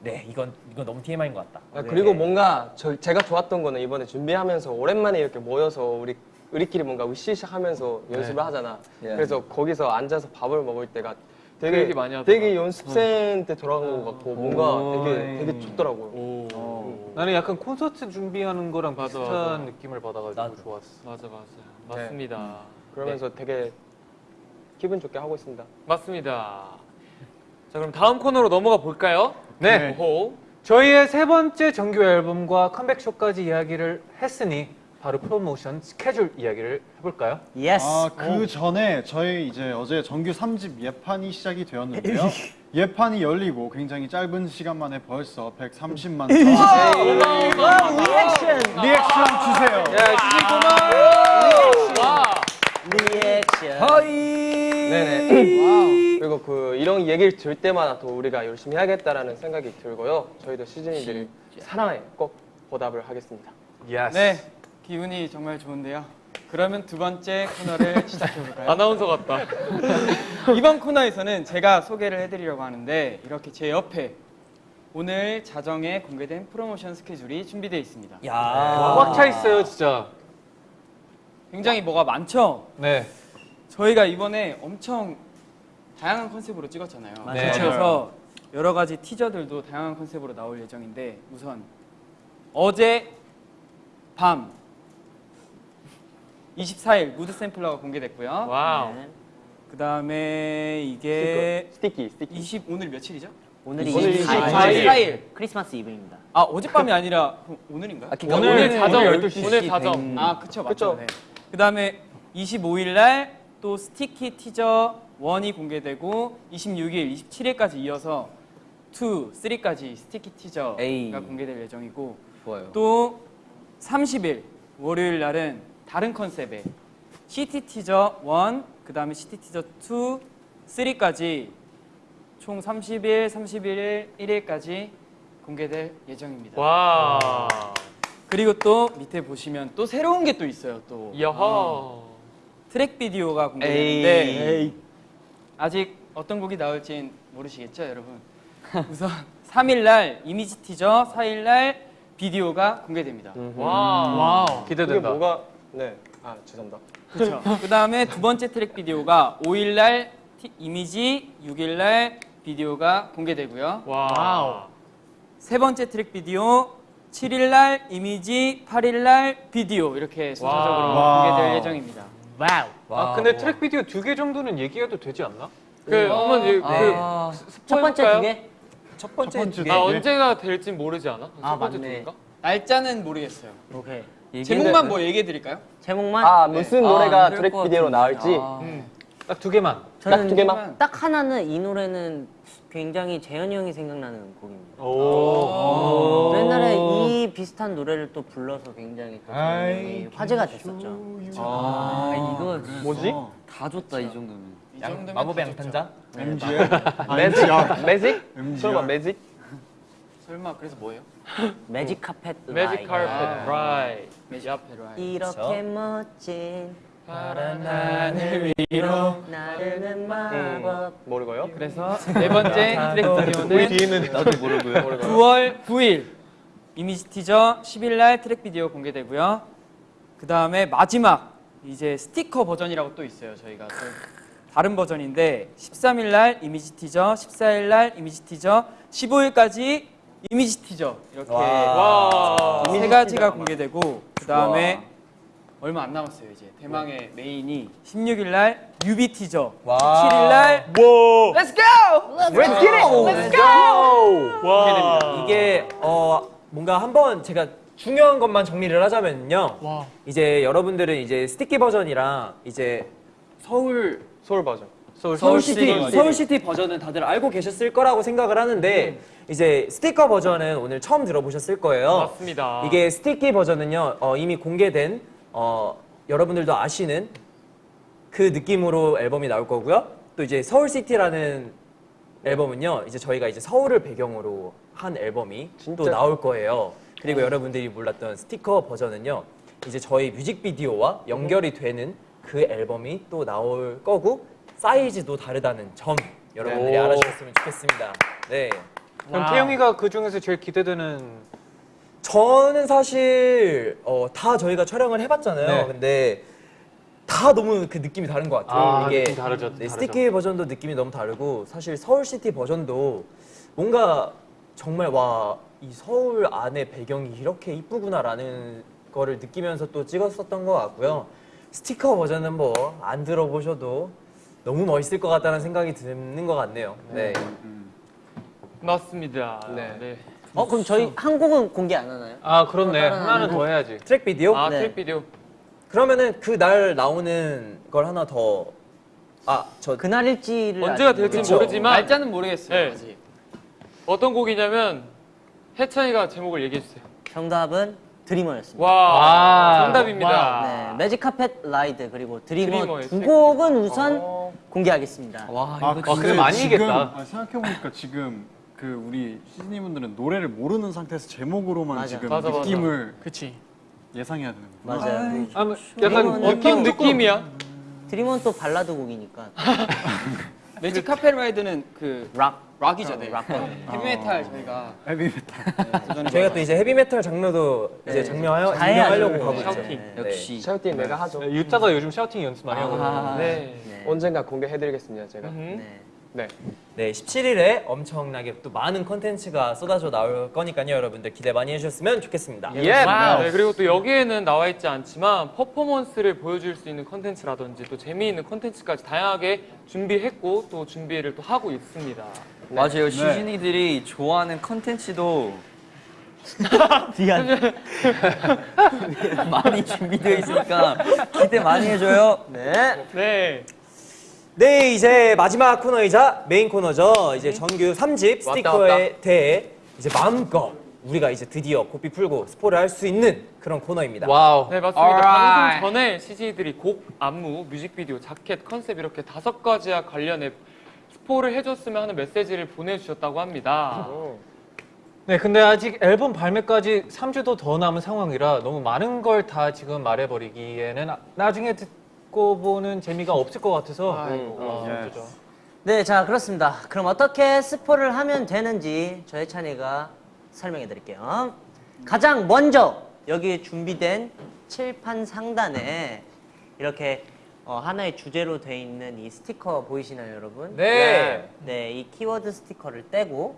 네 이건 이건 너무 TMI인 것 같다. 아, 네. 그리고 뭔가 저, 제가 좋았던 거는 이번에 준비하면서 오랜만에 이렇게 모여서 우리 우리끼리 뭔가 으쌰으쌰하면서 연습을 하잖아. 그래서 거기서 앉아서 밥을 먹을 때가 그 되게 얘기 많이 하더라. 되게 연습생 때 돌아간 것 같고 뭔가 되게 되게 좋더라고요. 오. 나는 약간 콘서트 준비하는 거랑 맞아, 비슷한 맞아. 느낌을 받아가지고 나도. 좋았어. 맞아 맞아. 맞습니다. 그러면서 되게 기분 좋게 하고 있습니다. 맞습니다. 자 그럼 다음 코너로 넘어가 볼까요? 네. 호. 저희의 세 번째 정규 앨범과 컴백 쇼까지 이야기를 했으니 바로 프로모션 스케줄 이야기를 해볼까요? yes! 아, 그 전에 저희 이제 어제 정규 3집 예판이 시작이 되었는데요. 예판이 열리고 굉장히 짧은 시간 만에 벌써 130만 리액션! 리액션 주세요! 예, 주시구만! 리액션! 허이! 네네. 그리고 그 이런 얘기를 들 때마다 또 우리가 열심히 해야겠다라는 생각이 들고요. 저희도 시즈니들 사랑에 꼭 보답을 하겠습니다. yes. 네. 기분이 정말 좋은데요. 그러면 두 번째 코너를 시작해 볼까요? 아나운서 같다. 이번 코너에서는 제가 소개를 해드리려고 하는데 이렇게 제 옆에 오늘 자정에 공개된 프로모션 스케줄이 준비되어 있습니다. 야. 꽉 차 있어요, 진짜. 굉장히 뭐가 많죠? 네. 저희가 이번에 엄청 다양한 컨셉으로 찍었잖아요. 네. 그래서 여러 가지 티저들도 다양한 컨셉으로 나올 예정인데 우선 어제 밤 24일 mood sampler가 공개됐고요. wow. 네. 그 다음에 이게 sticky sticky. 20 오늘 며칠이죠? 오늘이 오늘 24일. 24일. 크리스마스 이브입니다. 아 어젯밤이 아니라 그럼 오늘인가요? 아, 그러니까 오늘 오늘 자정, 오늘 12시. 오늘 자정. 된- 아 그쵸 맞죠. 그쵸. 네. 그 다음에 25일 날 또 sticky 티저 1이 공개되고 26일, 27일까지 이어서 2, 3까지 스티키 티저가 에이. 공개될 예정이고 좋아요. 또 30일 월요일 날은 다른 컨셉의 CT 티저 1, 그 다음에 CT 티저 2, 3까지 총 30일, 31일, 1일까지 공개될 예정입니다. 와. 그리고 또 밑에 보시면 또 새로운 게 또 있어요. 또 여허. 트랙 비디오가 공개되는데 아직 어떤 곡이 나올진 모르시겠죠, 여러분? 우선 3일 날 이미지 티저, 4일 날 비디오가 공개됩니다. 와. 와우. 그게 기대된다. 네. 아 죄송합니다. 그렇죠. 그다음에 두 번째 트랙 비디오가 5일 날 티- 이미지, 6일 날 비디오가 공개되고요. 와우. 세 번째 트랙 비디오 7일 날 이미지, 8일 날 비디오 이렇게 순서적으로 와우. 공개될 예정입니다. 와우. 아, 근데 트랙 비디오 두 개 정도는 얘기해도 되지 않나? 그 한번 이- 그 아, 첫 번째? 두 개? 첫 번째 첫 번째 두 개. 아 언제가 될진 모르지 않아? 아, 첫 번째 맞네. 둘인가? 날짜는 모르겠어요. 오케이. 제목만 뭐 얘기해 드릴까요? 제목만? 아 무슨 아, 노래가 그럴 트랙 것 비디오로. 나올지 아. 딱두 개만. 저는 두 개만? 딱 하나는 이 노래는 굉장히 재현이 형이 생각나는 곡입니다. 오. 또 옛날에 이 비슷한 노래를 또 불러서 굉장히 또 화제가 됐었죠. 아 이거 뭐지? 다 줬다 이 정도면. 이 양- 정도면 마법의. 양탄자? MCR? 아, magic? MCR. magic? MCR. 설마 매직? 설마 그래서 뭐예요? magic carpet magic ride. carpet ride. 이렇게? 멋진 파란 하늘 위로 나르는 마법 모르고요. 그래서 네 번째 트랙 비디오는 뒤에는 나도 모르고요. 9월 9일 이미지 티저 10일 날 트랙 비디오 공개되고요. 그 다음에 마지막 이제 스티커 버전이라고 또 있어요. 저희가 또 다른 버전인데 13일 날 이미지 티저, 14일 날 이미지 티저, 15일까지 이미지 티저 이렇게 와. 세 가지가 공개되고 그 다음에 얼마 안 남았어요 이제 대망의 메인이 16일 날 뮤비 티저, 와. 17일 날 Let's go! Let's get it! Let's go! 와. 이게 어 뭔가 한번 제가 중요한 것만 정리를 하자면요. 와. 이제 여러분들은 이제 Sticky 버전이랑 이제 서울 서울 버전. 서울 서울시티 서울시티 버전은 다들 알고 계셨을 거라고 생각을 하는데 이제 스티커 버전은 오늘 처음 들어보셨을 거예요. 맞습니다. 이게 Sticky 버전은요 어, 이미 공개된 어, 여러분들도 아시는 그 느낌으로 앨범이 나올 거고요. 또 이제 서울시티라는 앨범은요 이제 저희가 이제 서울을 배경으로 한 앨범이 또? 나올 거예요. 그리고 여러분들이 몰랐던 스티커 버전은요 이제 저희 뮤직비디오와 연결이 되는 그 앨범이 또 나올 거고 사이즈도 다르다는 점 여러분들이 오. 알아주셨으면 좋겠습니다. 네. 그럼 와우. 태용이가 그 중에서 제일 기대되는 저는 사실 어, 다 저희가 촬영을 해봤잖아요. 네. 근데 다 너무 그 느낌이 다른 것 같아요. 아, 느낌 다르죠, 네, 다르죠. Sticky 버전도 느낌이 너무 다르고 사실 서울시티 버전도 뭔가 정말 와 이 서울 안에 배경이 이렇게 이쁘구나라는 거를 느끼면서 또 찍었었던 것 같고요. 스티커 버전은 뭐 안 들어보셔도 너무 멋있을 것 같다는 생각이 드는 것 같네요. 네. 맞습니다. 네. 네. 어 그럼 저희 한 곡은 공개 안 하나요? 아 그렇네 하나는 하나. 더 해야지 트랙 비디오? 아 네. 트랙 비디오. 그러면은 그날 나오는 걸 하나 더 아, 저 그날일지를 언제가 될지. 모르지만 날짜는 모르겠어요 네. 아직. 어떤 곡이냐면 해찬이가 제목을 얘기해 주세요. 정답은 드리머였습니다. 와. 와. 정답입니다. 네, 매직 카펫 라이드 그리고 드리머 두 곡은 우선 공개하겠습니다. 와 아, 이거 근데 근데 많이 지금 이겼다. 아, 생각해보니까 지금 그 우리 시즈니 분들은 노래를 모르는 상태에서 제목으로만 맞아. 지금 맞아, 맞아. 느낌을 그치. 예상해야 되는 거예요. 맞아요. 아, 뭐 약간 어떤 느낌이야? dream은 또 발라드 곡이니까 Magic Carpet Ride는 그 락. 락이잖아요. 락. 헤비메탈 저희가 헤비메탈. 저희가 또 이제 헤비메탈 장르도 이제 네. 다 해야죠. 점령하려고 하고 있죠. shouting. 네. 역시 shouting 내가 하죠. 유타가 요즘 shouting 연습 많이 하거든요. 아, 네. 네. 언젠가 공개해드리겠습니다 제가. 음. 네. 네. 네, 17일에 엄청나게 또 많은 컨텐츠가 쏟아져 나올 거니까요. 여러분들 기대 많이 해주셨으면 좋겠습니다. 예. 와우. 네, 그리고 또 여기에는 나와 있지 않지만 퍼포먼스를 보여줄 수 있는 컨텐츠라든지 또 재미있는 컨텐츠까지 다양하게 준비했고 또 준비를 또 하고 있습니다. 맞아요 시즈니들이 좋아하는 컨텐츠도 미안. 많이 준비되어 있으니까 기대 많이 해줘요 네. 네. 네, 이제 마지막 코너이자 메인 코너죠. 이제 정규 3집 스티커에 대해 이제 마음껏 우리가 이제 드디어 고삐 풀고 스포를 할 수 있는 그런 코너입니다. 와우. 네 맞습니다. 방송 전에 시즈니들이 곡, 안무, 뮤직비디오, 자켓, 컨셉 이렇게 다섯 가지와 관련해 스포를 해줬으면 하는 메시지를 보내주셨다고 합니다. 네, 근데 아직 앨범 발매까지 3주도 더 남은 상황이라 너무 많은 걸 다 지금 말해버리기에는 나- 나중에 듣 고 보는 재미가 없을 것 같아서 아이고. 어, 예. 네, 자 그렇습니다. 그럼 어떻게 스포를 하면 되는지 저희 찬이가 설명해 드릴게요. 가장 먼저 여기 준비된 칠판 상단에 이렇게 어, 하나의 주제로 돼 있는 이 스티커 보이시나요, 여러분? 네. 네, 이 키워드 스티커를 떼고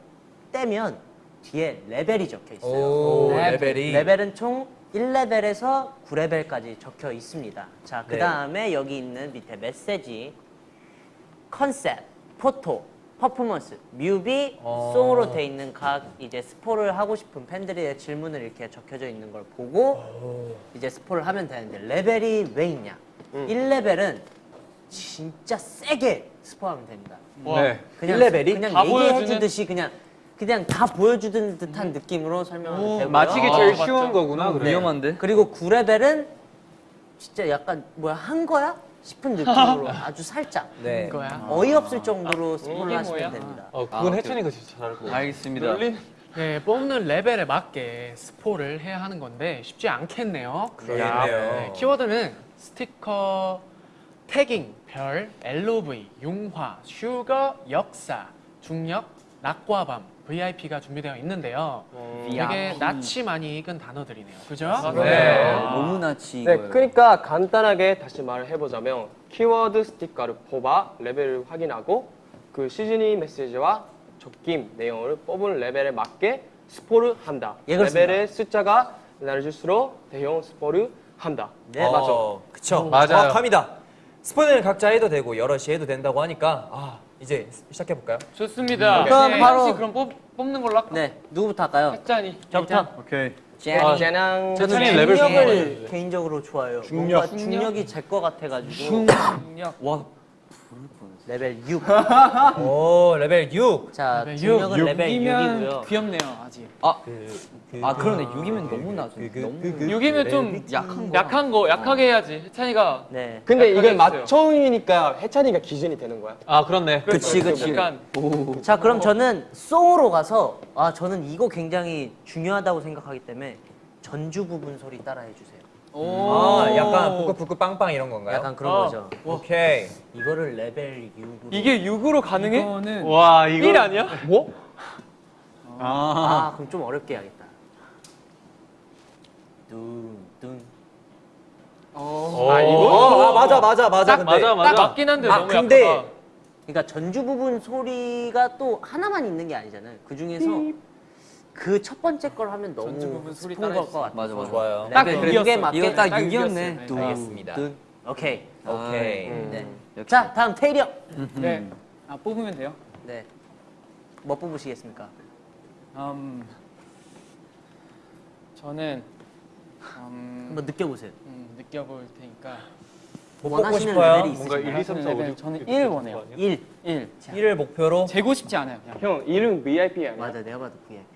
떼면 뒤에 레벨이 적혀 있어요. 오, 네, 레벨이. 레벨은 총 1레벨에서 9레벨까지 적혀 있습니다. 자, 그 네. 다음에 여기 있는 밑에 메시지, 컨셉, 포토, 퍼포먼스, 뮤비, 어. 송으로 돼 있는 각 이제 스포를 하고 싶은 팬들의 질문을 이렇게 적혀져 있는 걸 보고 이제 스포를 하면 되는데 레벨이 왜 있냐? 1레벨은 진짜 세게 스포하면 됩니다. 네. 그냥 1레벨이? 그냥 다 얘기해 주듯이 그냥 그냥 다 보여주는 듯한 느낌으로 설명하면 되고요. 맞히기 아, 제일 맞죠. 쉬운 거구나. 네. 그래. 위험한데 그리고 9레벨은 진짜 약간 뭐야 한 거야 싶은 느낌으로 아주 살짝 네. 이거야. 어이없을 정도로 스포를 이게 하시면? 됩니다. 어, 아, 그건. 해찬이가 진짜 잘할 것 같아. 알겠습니다 놀린 네, 뽑는 레벨에 맞게 스포를 해야 하는 건데 쉽지 않겠네요. 네, 키워드는 스티커, tagging, 별, LOVE, 융화, sugar, 역사, 중력, 낮과 밤, VIP가 준비되어 있는데요. 되게 낯이 많이 익은 단어들이네요. 그죠? 네. 너무나 지 네, 이거예요. 그러니까 간단하게 다시 말을 해보자면 키워드 스티커를 뽑아 레벨을 확인하고 그 시즈니 메시지와 적힌 내용을 뽑은 레벨에 맞게 스포를 한다. 예. 레벨의 숫자가 낮을수록 대형 스포를 한다. 네, 맞아. 어, 그쵸. 맞아요. 정확합니다. 스포는 각자 해도 되고 여럿이 해도 된다고 하니까 아, 이제 시작해 볼까요? 좋습니다. 그럼 네, 바로- 그럼 뽑, 뽑는 걸로 할까? 네, 누구부터 할까요? 해찬이. 저부터. 오케이. 아, 짜랑 저- 저는 중력을 개인적으로 좋아해요. 중력. 중력이 제 거 같아가지고 와 레벨 6. 오, 레벨 6. 자, 중력은 육. 레벨 이면 6이고요. 귀엽네요 아직. 아, 그, 아 그러네 6이면 너무 낮아 그, 그, 너무 그, 그, 6이면 좀 약한 거 약한 거, 약하게 해야지. 혜찬이가 네. 근데 이게 약하게 맞춰이니까 해찬이가 기준이 되는 거야. 아, 그렇네. 그치, 그치. 약간 자, 그럼 저는 송으로 가서 아, 저는 이거 굉장히 중요하다고 생각하기 때문에 전주 부분 소리 따라해 주세요. 아, 약간 부끄부끄 빵빵 이런 건가요? 약간 그런 어. 거죠. 오케이. 이거를 레벨 6으로 이게 6으로 가능해? 이거는 와, 이거 1 아니야? 뭐? 아, 그럼 좀 어렵게 해야겠다. 뚱뚱. 아, 이거? 어, 아, 맞아, 맞아, 맞아. 근데 맞아, 맞아. 딱 맞긴 한데 아, 너무 근데- 약하다. 그러니까 전주 부분 소리가 또 하나만 있는 게 아니잖아요. 그 중에서 그 첫 번째 걸 하면 너무 걸것 따라해주세요. 같아서 맞아, 맞아. 좋아요. 딱 그게 육이었어. 맞게 이거 딱딱 6이었네 육이었어요. 알겠습니다. 오케이. 오케이. 네. 역시. 자, 다음 테일이 형. 네. 아 뽑으면 돼요. 네. 뭐 뽑으시겠습니까? 음, 저는 음, 한번 느껴보세요. 음, 느껴볼 테니까 뭐 뽑고 싶어요? 뭔가 있으신가요? 1, 2, 3, 4, 5, 레벨 6. 저는 1 원해요. 1. 1. 1을 목표로 재고 싶지 않아요. 그냥 형 이름 VIP 아니야? 맞아, 내가 봐도 VIP.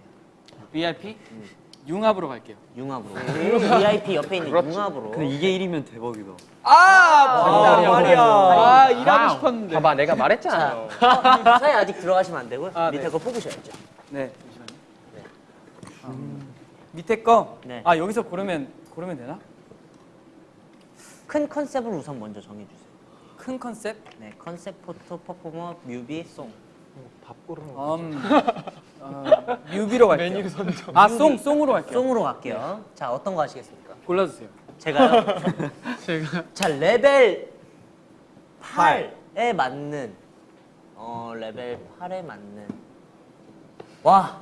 VIP. 융합으로 갈게요. 융합으로. VIP 옆에 있는 융합으로. 근데 이게 1이면 대박이다. 아, 말이야. 아 일하고 싶었는데. 봐봐 내가 말했잖아요. 사이 아직 들어가시면 안 되고요. 아, 밑에 네. 거 뽑으셔야죠. 네. 밑에 거. 네. 아 여기서 고르면 고르면 되나? 큰 컨셉을 우선 먼저 정해주세요. 큰 컨셉. 네, 컨셉 포토, 퍼포머, 뮤비, song. 밥 고르는 거. 음, 어, 뮤비로 갈게요. 메뉴 선정. 아, song, song으로 갈게요. song으로 갈게요. 자, 어떤 거 하시겠습니까? 골라주세요. 제가요. 제가 자, 레벨 8에 맞는 어, 레벨 8에 맞는 와,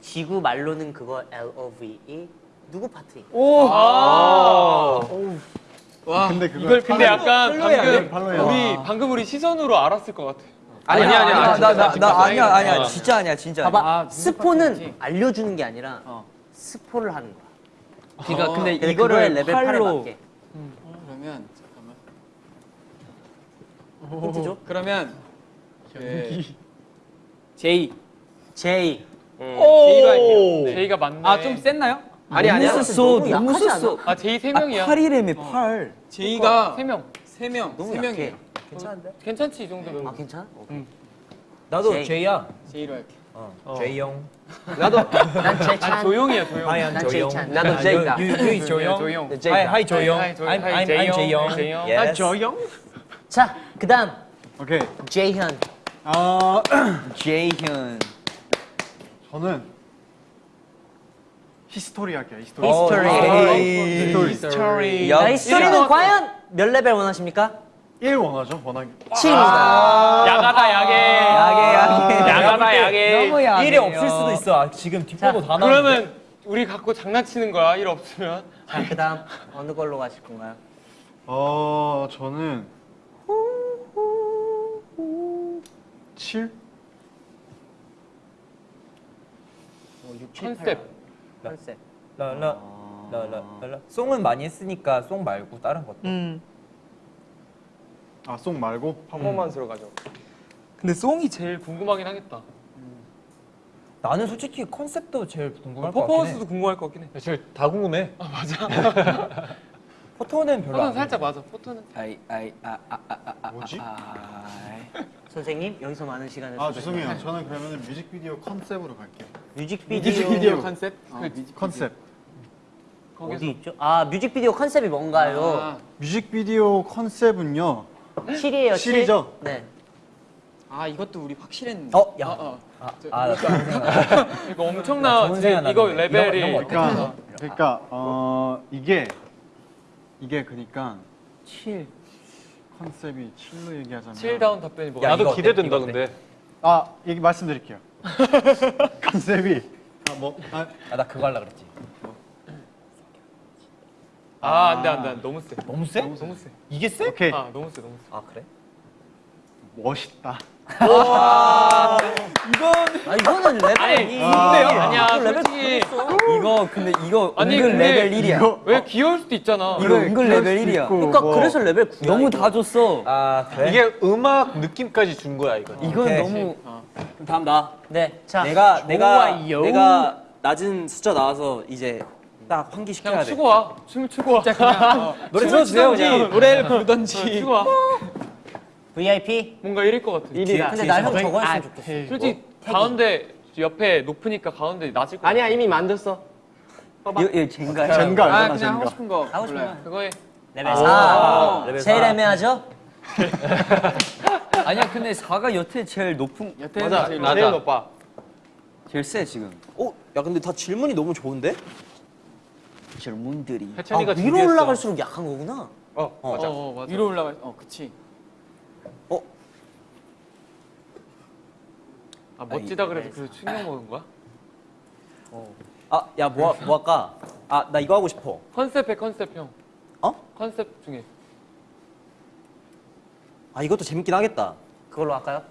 지구 말로는 그거 LOVE 누구 파티? 와. 근데 그거 이걸 근데 약간 방금. 우리 방금 우리 시즈니는 알았을 것 같아. 아니, 아니, 아니, 아니, 나, 나, 진짜 나 아니야. 아니야. 진짜 아니야, 진짜. 봐봐. 아, 스포는. 알려주는 게 아니라 어. 스포를 하는 거야. 그러니까 근데 근데 이거를 레벨 8에 팔로 맞게. 그러면 잠깐만. 힌트 줘? 그러면 그 제이. 제이. 제이로 할게요. 제이가 맞네. 아, 좀 셌나요? 아니 아니야. 너무 썼어, 너무 썼어. 아 제이 세 아, 명이야. 8이래며 8. 제이가 세 명. 세 명. 너무 세 약해. 명이에요. 괜찮은데? 괜찮지 이 정도면. 아, 괜찮아? 나도 제이. 제이야. 제이로 할게. 어, 제이 형. 난아 제찬. 조용이야 조용. 하얀 난 조용. 제이찬. 나도 제이다. You is 조용. 조용. 네. Hi, hi 조용. I'm, 제이형. 제이형. 제이형. Yes. 저영? 자, 그 다음 오케이. 제이현. 아 제이현. 저는 히스토리 할게요. 히스토리. 히스토리. 아, 히스토리. 히스토리. 히스토리는 과연 몇 레벨 원하십니까? 1 원하죠, 원하기. 7입니다. 야가다 야게. 야게, 야게. 야가다 야게. 너무 야게. 일이 없을 수도 있어. 아, 지금 뒷보도 다 나왔는데. 그러면 우리 갖고 장난치는 거야 일 없으면. 자, 그 다음 어느 걸로 가실 건가요? 어, 저는 7? 컨셉. 컨셉. 라라 라라 라라. 송은 많이 했으니까 송 말고 다른 것도. 아, 송 말고? 퍼포먼스로 가죠. 근데 송이 제일 궁금하긴 하겠다. 나는 솔직히 컨셉도 제일 궁금할 것 같긴 해. 퍼포먼스도 궁금할 것 같긴 해. 사실 다 궁금해. 포토는 별로 포토는 안 살짝 맞아. 포토는. 아이, 아이, 아, 아, 아, 아, 아. 뭐지? 아이. 선생님 여기서 많은 시간을 아, 죄송해요. 저는 그러면 뮤직비디오 컨셉으로 갈게요. 뮤직비디오, 뮤직비디오 컨셉? 컨셉. 어디 있죠? 아 뮤직비디오 컨셉이 뭔가요? 아, 뮤직비디오 컨셉은요. 7이에요. 7. 7이죠? 네. 아, 이것도 우리 확실했는데. 어, 야. 어, 어. 아, 아, 생각. 이거 엄청나. 생각 이거. 레벨이. 이런 거, 이런 거 그러니까 그러니까 어, 이게 이게 그러니까 7. 컨셉이 7로 얘기하자면 7다운 답변이 뭐가? 야, 나도 이거? 기대된다 이거? 근데. 아, 얘기 말씀드릴게요. 컨셉이 아, 뭐 아, 아, 나 그거 하려 그랬지. 아 안 돼 안 돼 안돼 너무 세. 너무 세? 너무 세. 이게 세? 오케이. 아 너무 세 너무 세. 아, 그래? 멋있다. 아 이거는 레벨 아니, 2. 근데요? 아니야, 이거 레벨 솔직히. 이거 근데 이거 아니, 은근 근데 레벨 1이야. 이거 왜 귀여울 수도 있잖아. 이거 은근 레벨 1이야. 그러니까 뭐, 그래서 레벨 9야. 너무 다 줬어. 아, 그래? 이게 음악 느낌까지 준 거야 이거. 이건 오케이. 너무 그럼 다음 나. 네. 자. 내가 내가 좋아요. 내가 낮은 숫자 나와서 이제 딱 그냥 환기시켜야 돼. 추고 와. 춤을 추고 와. 노래 틀어주세요 그냥. 노래를 부르던지. 추고 와. VIP. 뭔가 이럴 것 같아. 일이다. 근데 나형 저거 했으면 좋겠어. 솔직히 가운데 옆에 높으니까 가운데 낮을 거. 아니야 이미 만졌어. 이거 이거 젠가야. 젠가 아, 그냥 하고. 싶은 거. 하고 싶은. 거. 그거에 레벨 아, 4. 레벨 제일 사. 애매하죠? 아니야 근데 4가 여태 제일 높은 여태는 맞아. 제일 높아. 제일 세 지금. 어? 야 근데 다 질문이 너무 좋은데? 질문들이. 아, 해찬이가 위로 준비했어. 올라갈수록 약한 거구나. 어, 맞아. 어, 맞아. 위로 올라가. 어, 그치. 아 멋지다 그래서 그래서 충격 먹은 거야? 아, 야 뭐 뭐 할까? 아, 나 이거 하고 싶어. 컨셉의 컨셉 형. 어? 컨셉 중에. 아, 이것도 재밌긴 하겠다. 그걸로 할까요?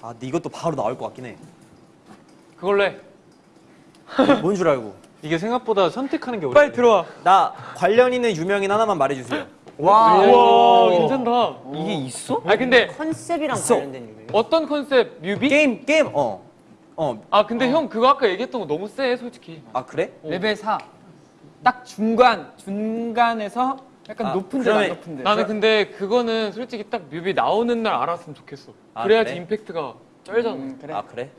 아, 근데 이것도 바로 나올 것 같긴 해. 그걸로 해. 뭔 줄 알고? 이게 생각보다 선택하는 게 어렵네. 빨리 들어와. 나 관련 있는 유명인 하나만 말해주세요. 와. 우와 괜찮다. 이게 있어? 아 근데 컨셉이랑 있어. 관련된 유명. 어떤 컨셉 뮤비? 게임 게임 어. 어, 아 근데 형 그거 아까 얘기했던 거 너무 세 솔직히. 아 그래? 레벨 4. 딱 중간 중간에서 약간 아, 높은 데랑 그러면 높은 데. 나는 근데 그거는 솔직히 딱 뮤비 나오는 날 알았으면 좋겠어. 아, 그래야지 그래? 임팩트가 쩔잖아. 음, 그래. 아 그래?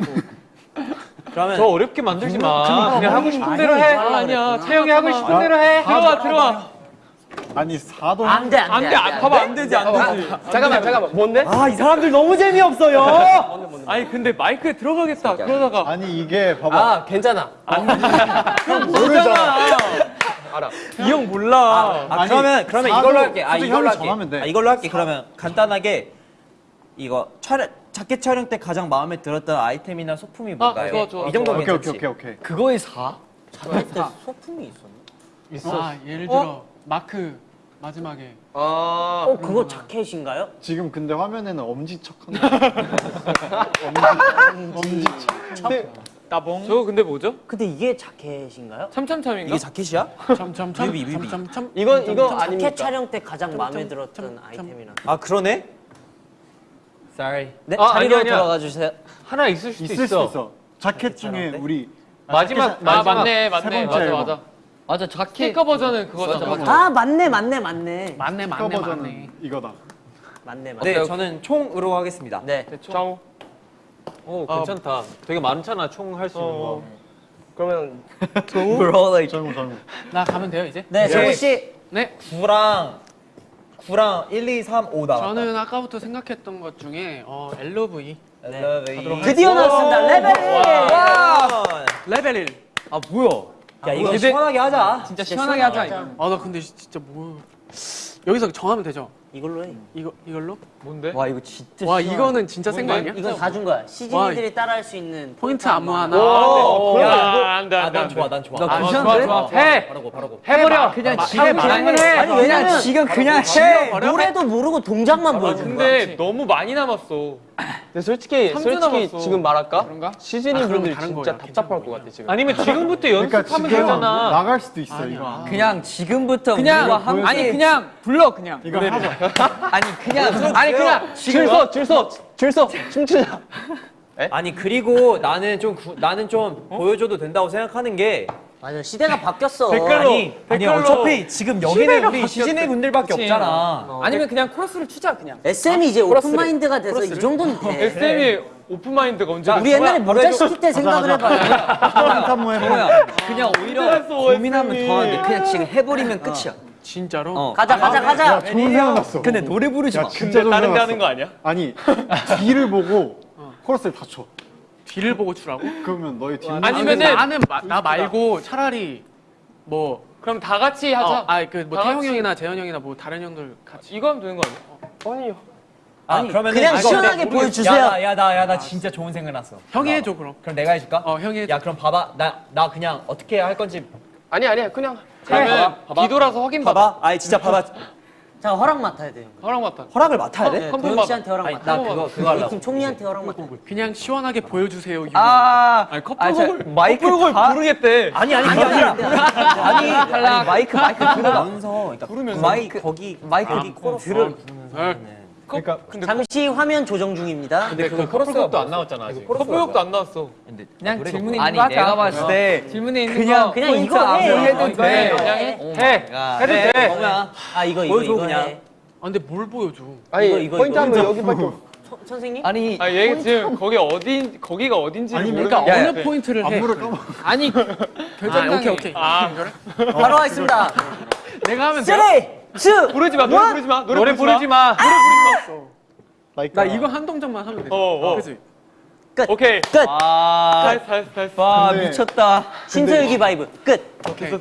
그러면 더 어렵게 만들지 마. 그냥 하고 싶은 대로 해. 아, 아니야. 채영이 하고 싶은 대로 해. 들어와 들어와. 아니 사도 안 돼, 안 돼. 안돼 안 봐봐 안 되지 안 되지. 잠깐만 잠깐만 뭔데? 아 이 사람들 너무 재미없어요. 아니 근데 마이크에 들어가겠다. 그러다가 아니 이게 봐봐 아 괜찮아. 모르잖아 알아. 이 형 몰라. 아 아니, 그러면 그러면 사도 이걸로 할게. 아 이걸로 할게. 정하면 돼. 아 이걸로 할게. 그러면 간단하게 이거 촬영 자켓 촬영 때 가장 마음에 들었던 아이템이나 소품이 뭔가요? 좋아, 좋아, 이 정도 오케이? 오케이 오케이 오케이 그거에 4? 소품이 있었나? 아 예를 들어 마크 마지막에 아 어, 그거 자켓인가요? 지금 근데 화면에는 엄지척한 엄지 엄지척 나봉. 저거 근데 뭐죠? 근데 이게 자켓인가요? 참참참인가? 이게 자켓이야? 점점점 뮤비, 뮤비. 이건 이거 자켓 아닙니까? 촬영 때 가장 마음에 점, 들었던 점, 아이템이나. 아 그러네? Sorry. 네, 아, 자리로 아니. 들어가 주세요. 하나 있을 수도 있을 있어. 수 있어 자켓 중에 우리 마지막 아 마지막 맞네 세 맞네 번째 맞아 앨범. 맞아. 맞아 자켓 스티커 버전은 그거잖아. 아, 맞네, 맞네, 맞네. 맞네 맞네 맞네 이거다 맞네, 맞네. 네, 저는 총으로 하겠습니다. 네. 정. 오 괜찮다. 되게 많잖아 총 할 수 있는 거. 그러면 정우 정우 나 가면 돼요 이제? 네, 정우 씨. 네 9랑 9랑 1, 2, 3, 5 나왔다. 저는 아까부터 생각했던 것 중에 어, LOV you. 드디어 나왔습니다. 레벨 1. 와! 레벨 1. 아 뭐야? 야 이거 근데- 시원하게 하자. 진짜 시원하게 하자 이거. 아나 근데 진짜 뭐 여기서 정하면 되죠? 이걸로 해. 이거 이걸로? 뭔데? 와 이거 진짜 와 이거는 진짜 센거 아니야? 이건 다 준 거야. 시즈니들이 따라할 수 있는 포인트 안무 하나. 오, 야, 야, 안돼 아, 안돼 난. 좋아, 난 좋아. 나 아, 괜찮은데? 좋아, 좋아. 해! 바라고, 바라고. 해버려. 그냥 지금 지금은 해. 아니, 왜냐면 지금 그냥 해. 노래도 모르고 동작만 아, 보여준 거야. 근데 너무 많이 남았어. 근데 솔직히 솔직히. 지금 말할까? 그런가? 시즈니 아, 그럼 분들 진짜 거야. 답답할 것 같아 지금. 아니면 지금부터 그러니까 연습하면 지금 되잖아. 나갈 수도 있어 이거 그냥 지금부터 그냥 우리가 함께 아니 그냥 불러 그냥. 이거 하자 아니 그냥 아니 그냥 줄서 줄서 줄서 춤추자. 아니 그리고 나는 좀 구- 나는 좀 보여줘도 된다고 생각하는 게 맞아, 시대가 바뀌었어. 아니 아니 댓글로. 어차피 지금 여기는 우리 시즈니 분들밖에 그치. 없잖아. 아니면 그냥 코러스를 추자 그냥. SM이 이제 open mind가 돼서 이 정도는 돼. SM이 open mind 언제? 우리 옛날에 모자시티 때 생각을 해봐 정우야? 그냥 오히려 고민하면 더한데 그냥 지금 해버리면 끝이야 진짜로? 어. 가자, 가자, 가자. 야 좋은 생각 났어 근데 노래 부르지 야 마 진짜 좋은 다른 데 하는 거 아니야? 아니 뒤를 보고 코러스를 다 쳐 뒤를 보고 추라고? 그러면 너희 뒤 아니면은 아니면은 나는 마- 나 말고 차라리 뭐 그럼 다 같이 하자. 어, 아니 그뭐 다 같이. 형이나 재현 형이나 뭐 다른 형들 같이 이거 하면 되는 거 아니야? 아니요. 아 그러면 그냥 시원하게 보여주세요. 야 나 야 나 진짜 좋은 생각 났어. 형이 나. 해줘 그럼. 그럼 내가 해줄까? 어 형이 해줘. 야 그럼 봐봐 나 나 그냥 어떻게 할 건지 아니 아니야 그냥 그러면 뒤돌아서 확인 받아. 봐봐. 아니 진짜 봐봐. 자, 허락 맡아야 돼요. 허락 맡아. 허락을 맡아야 돼? 네, 한 도영 번만. 씨한테 허락 아니 맡아. 나 그거 그거 하려고. 팀 총리한테 허락 맡아. 그냥 시원하게 보여주세요. 유. 아 아니 커플 아, 저 곡을 마이크 다 모르겠대. 아니 아니 아니. 아니 아니 마이크 마이크 아, 들으면서 그러니까 부르면서. 마이크 거기 마이크 거기 코러스 들을- 부르면서 그러니까 잠시 화면 조정 중입니다. 근데 그 커플곡도 안 나왔잖아 아직. 커플곡도 안 나왔어. 그냥 질문에 있는 아니 거 하자. 내가 봤을 때 질문에 있는 그냥 거 그냥 이거 해. 안무 해도 돼 해. 그냥 해. 해. 해도 돼. 뭐야 아, 이거, 이거, 이거 그냥. 해. 아 근데 뭘 보여줘? 아니 이거, 이거, 포인트. 하면 여기밖에 선- 선생님? 아니 아얘 지금 거기 어딘 거기가 어딘지 아니, 모르니까 그러니까 야, 어느 포인트를 해? 아니 결정장애. 아, 오케이 오케이. 아 바로 하겠습니다. 내가 하면 돼. 3, 2, 부르지 마 노래 부르지 마 노래, 노래 부르지 마. 나 이거 한 동작만 하면 돼. 어, 어. 그치? 오케이. 끝. 아 잘했어 잘했어. 와 근데- 미쳤다 신서유기 vibe. 끝. 오케이.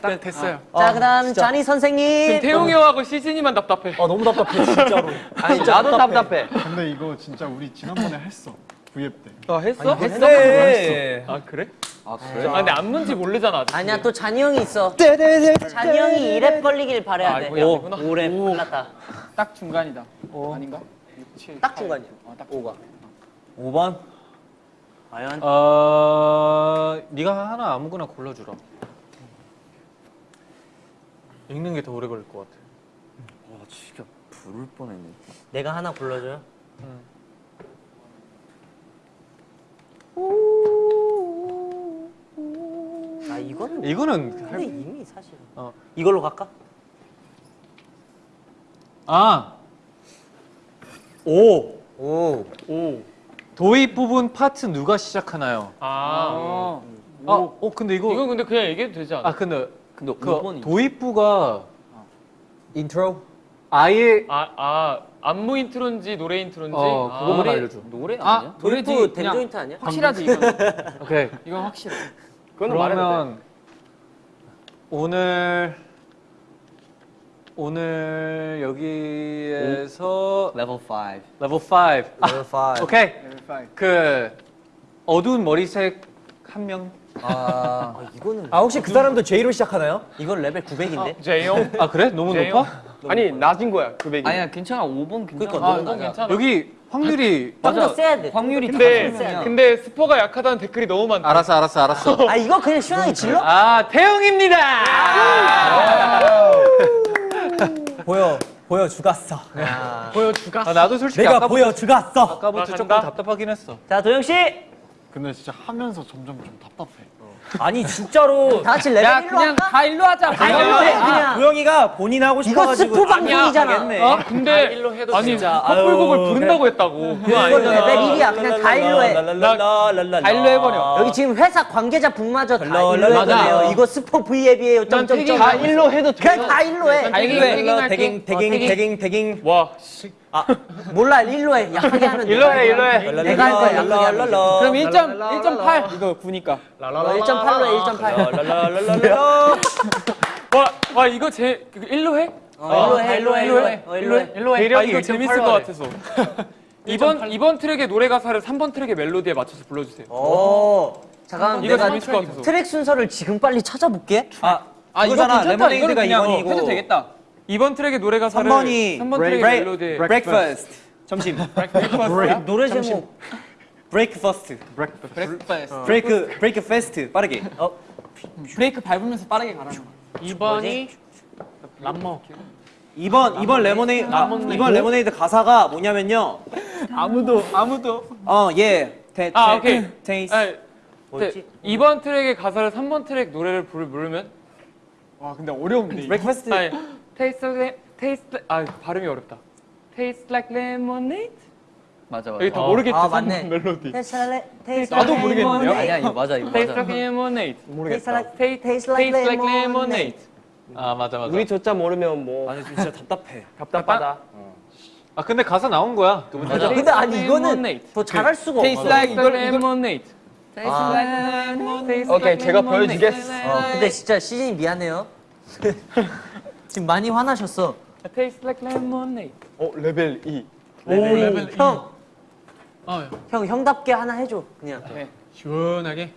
딱 됐어요. 자, 그 다음 자니 지금 선생님. 태용이 형하고 시즌이만 답답해. 아 너무 답답해 진짜로 아니 나도 답답해. 근데 이거 진짜 우리 지난번에 했어 V앱 때너 했어? 했어 아 그래? 아 그래? 아 근데 안 문지 모르잖아. 아직. 아니야, 또 잔이 형이 있어. 잔이 형이 2랩 걸리길 바래야 아, 돼. 아니구나. 5랩 끝났다. 딱 중간이다. 아닌가? 딱 중간이야. 어, 딱 5가. 5번 과연? 어, 네가 하나 아무거나 골라주라. 읽는 게 더 오래 걸릴 것 같아. 와 진짜 부를 뻔했네 내가 하나 불러줘요. 아 이거는 아, 이거는 근데 이미 사실 어. 이걸로 갈까? 아 오 오 오. 도입 부분 파트 누가 시작하나요? 아, 아. 아, 근데 이거 이건 근데 그냥 얘기해도 되지 않아? 아 근데 근데 그 도입부가 인트로? 아예 아아. 안무 인트로인지 노래 인트로인지 어, 아, 그거만 노래- 알려줘. 노래 아 아니야? 노래지 도입부 그냥 댄스 인트로 아니야? 확실하지 이건 오케이. 이건 확실해. 그러면 오늘 오늘 여기에서 레벨 5 레벨 5. 레벨 5. 오케이. 그 어두운 머리색 한 명. 아, 아, 이거는 아 혹시 그 사람도 J로 시작하나요? 이건 레벨 900인데. 제이용 아 그래? 너무? 높아? 아니 낮은 거야 900이. 아니야 괜찮아 5번 괜찮아 그러니까 아 너무 이건 낮아. 괜찮아 여기 확률이 좀더 세야 돼. 확률이 근데. 근데 스포가 약하다는 댓글이 너무 많다 알았어 알았어 알았어. 아 이거 그냥 시원하게 질러? 아 태용입니다. 보여 보여 죽었어. 보여주가. 아, 나도 솔직히 내가 아까부터, 보여 죽었어. 아까부터 나 조금. 답답하긴 했어. 자 도영 씨. 근데 진짜 하면서 점점 좀 답답해. 아니 진짜로 다 같이 레벨 야 1로 그냥 할까? 다 일로 하자 다 일로 해 그냥. 도영이가 본인 하고 이거 싶어가지고 스포 방송이잖아. 하겠네. 어? 근데 일로 해도 아니 진짜. 커플곡을 아유, 부른다고 했다고 그거 이거 아니잖아 레벨 1이야. 그냥 다 일로 해. 다 일로 해버려. 여기 지금 회사 관계자분마저 다 랄라, 일로. 돼요. 이거 스포 V앱이에요. 난 점점점. 다 일로 해도 돼. 그냥 다 일로 해. 다 일로 해 대깅 대깅 대깅 대깅 대깅 와 몰라 일로 해. 약하게 하면 돼. 일로 해, 일로 해. 내가 할 거야. 약하게 하면 돼. 그럼 1점 1.8 이거 9니까 1.8로 해. 1.8. 와, 와 이거 제 그, 일로 해? 일로 해. 일로 해. 일로 해. 어, 일로 해. 일로 해. 아 이거 재밌을 것 같아서 이번 이번 트랙의 노래 가사를 3번 트랙의 멜로디에 맞춰서 불러주세요 오. 잠깐 이거 재밌을 것 같아서 트랙 순서를 지금 빨리 찾아볼게. 아 아 이거. 괜찮다 이거는 그냥. 해도 되겠다 이번 트랙의 노래 가사를 3번이 3번 트랙의 멜로디에 breakfast. 점심. 노래 제목. breakfast. 브레이크 break break fast 빠르게. 어? 브레이크 밟으면서 빠르게 가라는 거 2번이 람머. 2번 2번 레모네이드 아, 2번 레모네이드 가사가 뭐냐면요. 아무도 아무도. 어예. 아 오케이. 테이스 아, 뭐였지? 이번 트랙의 가사를 3번 트랙 노래를 부르, 부르면? 와 근데 어려운데 breakfast. 아니 taste like taste like- 아 발음이 어렵다 taste like lemonade 맞아 맞아 여기 다 모르겠지 아, 3번 맞네. 멜로디 나도 모르겠는데요? 아니야 이거 맞아 이거 taste 맞아 like lemonade like, taste, like taste like lemonade. 아 맞아 맞아. 우리 저자 모르면 뭐 아니 진짜 답답해 답답하다. 아 근데 가사 나온 거야. 맞아. 근데 아니 이거는 더 잘할 수가 테이스 없어. taste 이걸 like 이걸 lemonade 아. like lemonade taste 오케이, 제가. 보여주겠어. 어, 근데 진짜 시즈니 미안해요. 지금 많이 화나셨어. taste like lemonade 어 레벨 2. 레벨 형, 어, 형 형답게 하나 해줘. 그냥 시원하게.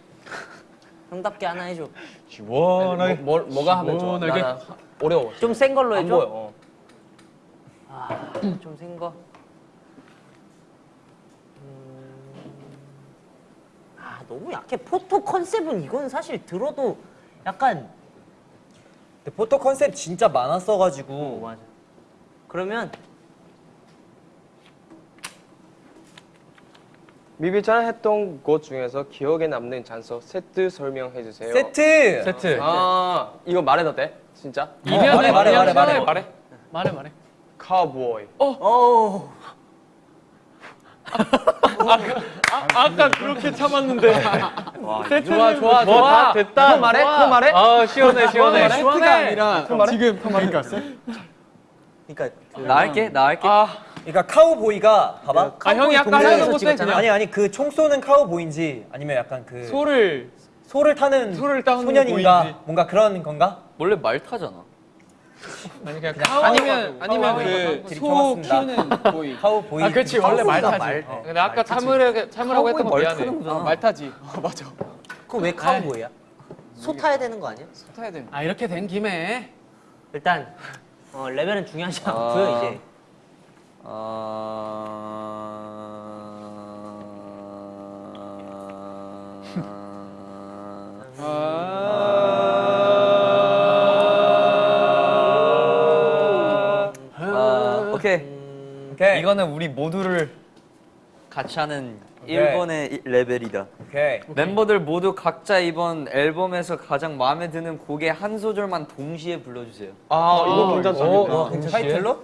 형답게 하나 해줘. 시원하게. 뭐, 뭐 가 하면 좋아? 시원하게. 나 어려워. 좀 센 걸로 안 해줘. 어. 좀센 거. 음. 아 너무 약해. 포토 컨셉은 이건 사실 들어도 약간 근데 포토 컨셉 진짜 어, 많았어가지고 맞아. 그러면 미비짱 했던 곳 중에서 기억에 남는 장소 세트 설명해 주세요. 세트 세트. 아 이거 말해도 돼? 진짜? 이면 말해, 말해, 말해, 말해. 말해 말해 말해. 카우보이. 어 아 까 그렇게 참았는데 좋아 좋아 뭐다 됐다. 또 말해? 또 말해? 아 시원해 시원해. 시원해. 아니라 지금 그러니까 그러니까 나 할게 나 할게 아 그러니까 카우보이가 봐봐 아, 형이 아까 하는 찍었잖아. 그냥- 아니 아니 그 총 쏘는 카우보이인지 아니면 약간 그 소를 소를 타는 소를 소년인가 보이지. 뭔가 그런 건가? 원래 말 타잖아 아니 그냥 아니면 아니면 그 길이 소 좋았습니다. 키우는 보이 카우보이 아, 그치, 원래 말 타지. 말. 근데 아까 참으려 참으라고 했던 거 미안해 말 타지 어, 맞아 그럼 왜 카우보이야? 소 타야 되는 거 아니야? 타야 돼아 이렇게 된 김에 일단 어, 레벨은 중요하지 아. 않고요 이제. 아 오케이. 이거는 우리 모두를 같이 하는 오케이. 일본의 이- 레벨이다. 오케이. 멤버들 모두 각자 이번 앨범에서 가장 마음에 드는 곡의 한 소절만 동시에 불러주세요. 아 이거 괜찮다. 타이틀로?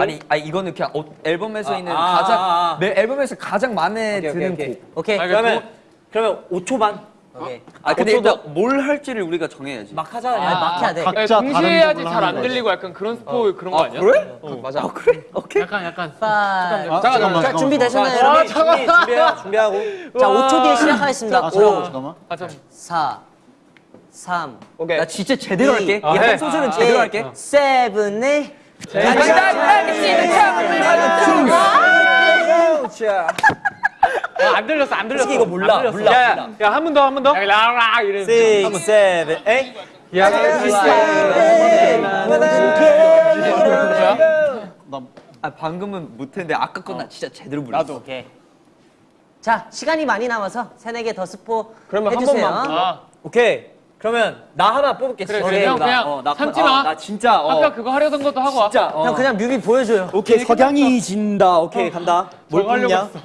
아니, 아니 이거는 그냥 어, 앨범에서 아, 있는 아, 가장 아, 아. 내 앨범에서 가장 마음에 오케이, 드는 오케이, 곡. 오케이. 아, 그러면 그러면 5초반. 오케이. 아 근데 일단 뭘 할지를 우리가 정해야지. 막 하자. 아, 막 해야 돼. 각자 야, 다른 동시에 해야지 잘 안. 들리고 약간 그런 스포 그런 거 아니야? 그래? 맞아. 아 그래? 오케이. 약간 약간 파. 아, 잠깐만, 자. 준비 되셨나요, 자, 여러분? 준비, 준비, 준비해요. 준비하고. 자, 5초 뒤에 시작하겠습니다. 아, 잠깐만, 5, 잠깐만. 아, 참. 4, 3, 오케이. 나 진짜 제대로 이- 할게. 아. 한 소절은 제대로 할게. 7, 8. 아, 안 들렸어 안 들렸어. 이거 몰라. 몰라. 몰라. 야한 번 더 한 번 더. 야, 라라 이래. 6, 7, 8. 야, 나 아 방금은 못했는데 아까 건나 진짜 제대로 불렀어. 오케이. 자, 시간이 많이 남아서 세네 개더 스포 그러면 한 해주세요. 번만 아, 오케이. 그러면 나 하나 뽑을게. 그래. 그래. 형 나, 그냥 어, 나, 참지 어, 마. 나 진짜 어. 아까 그거 하려던 것도 하고 와. 진짜 어. 형 그냥 뮤비 보여줘요. 오케이 석양이 진다. 오케이 간다. 뭘 뽑냐?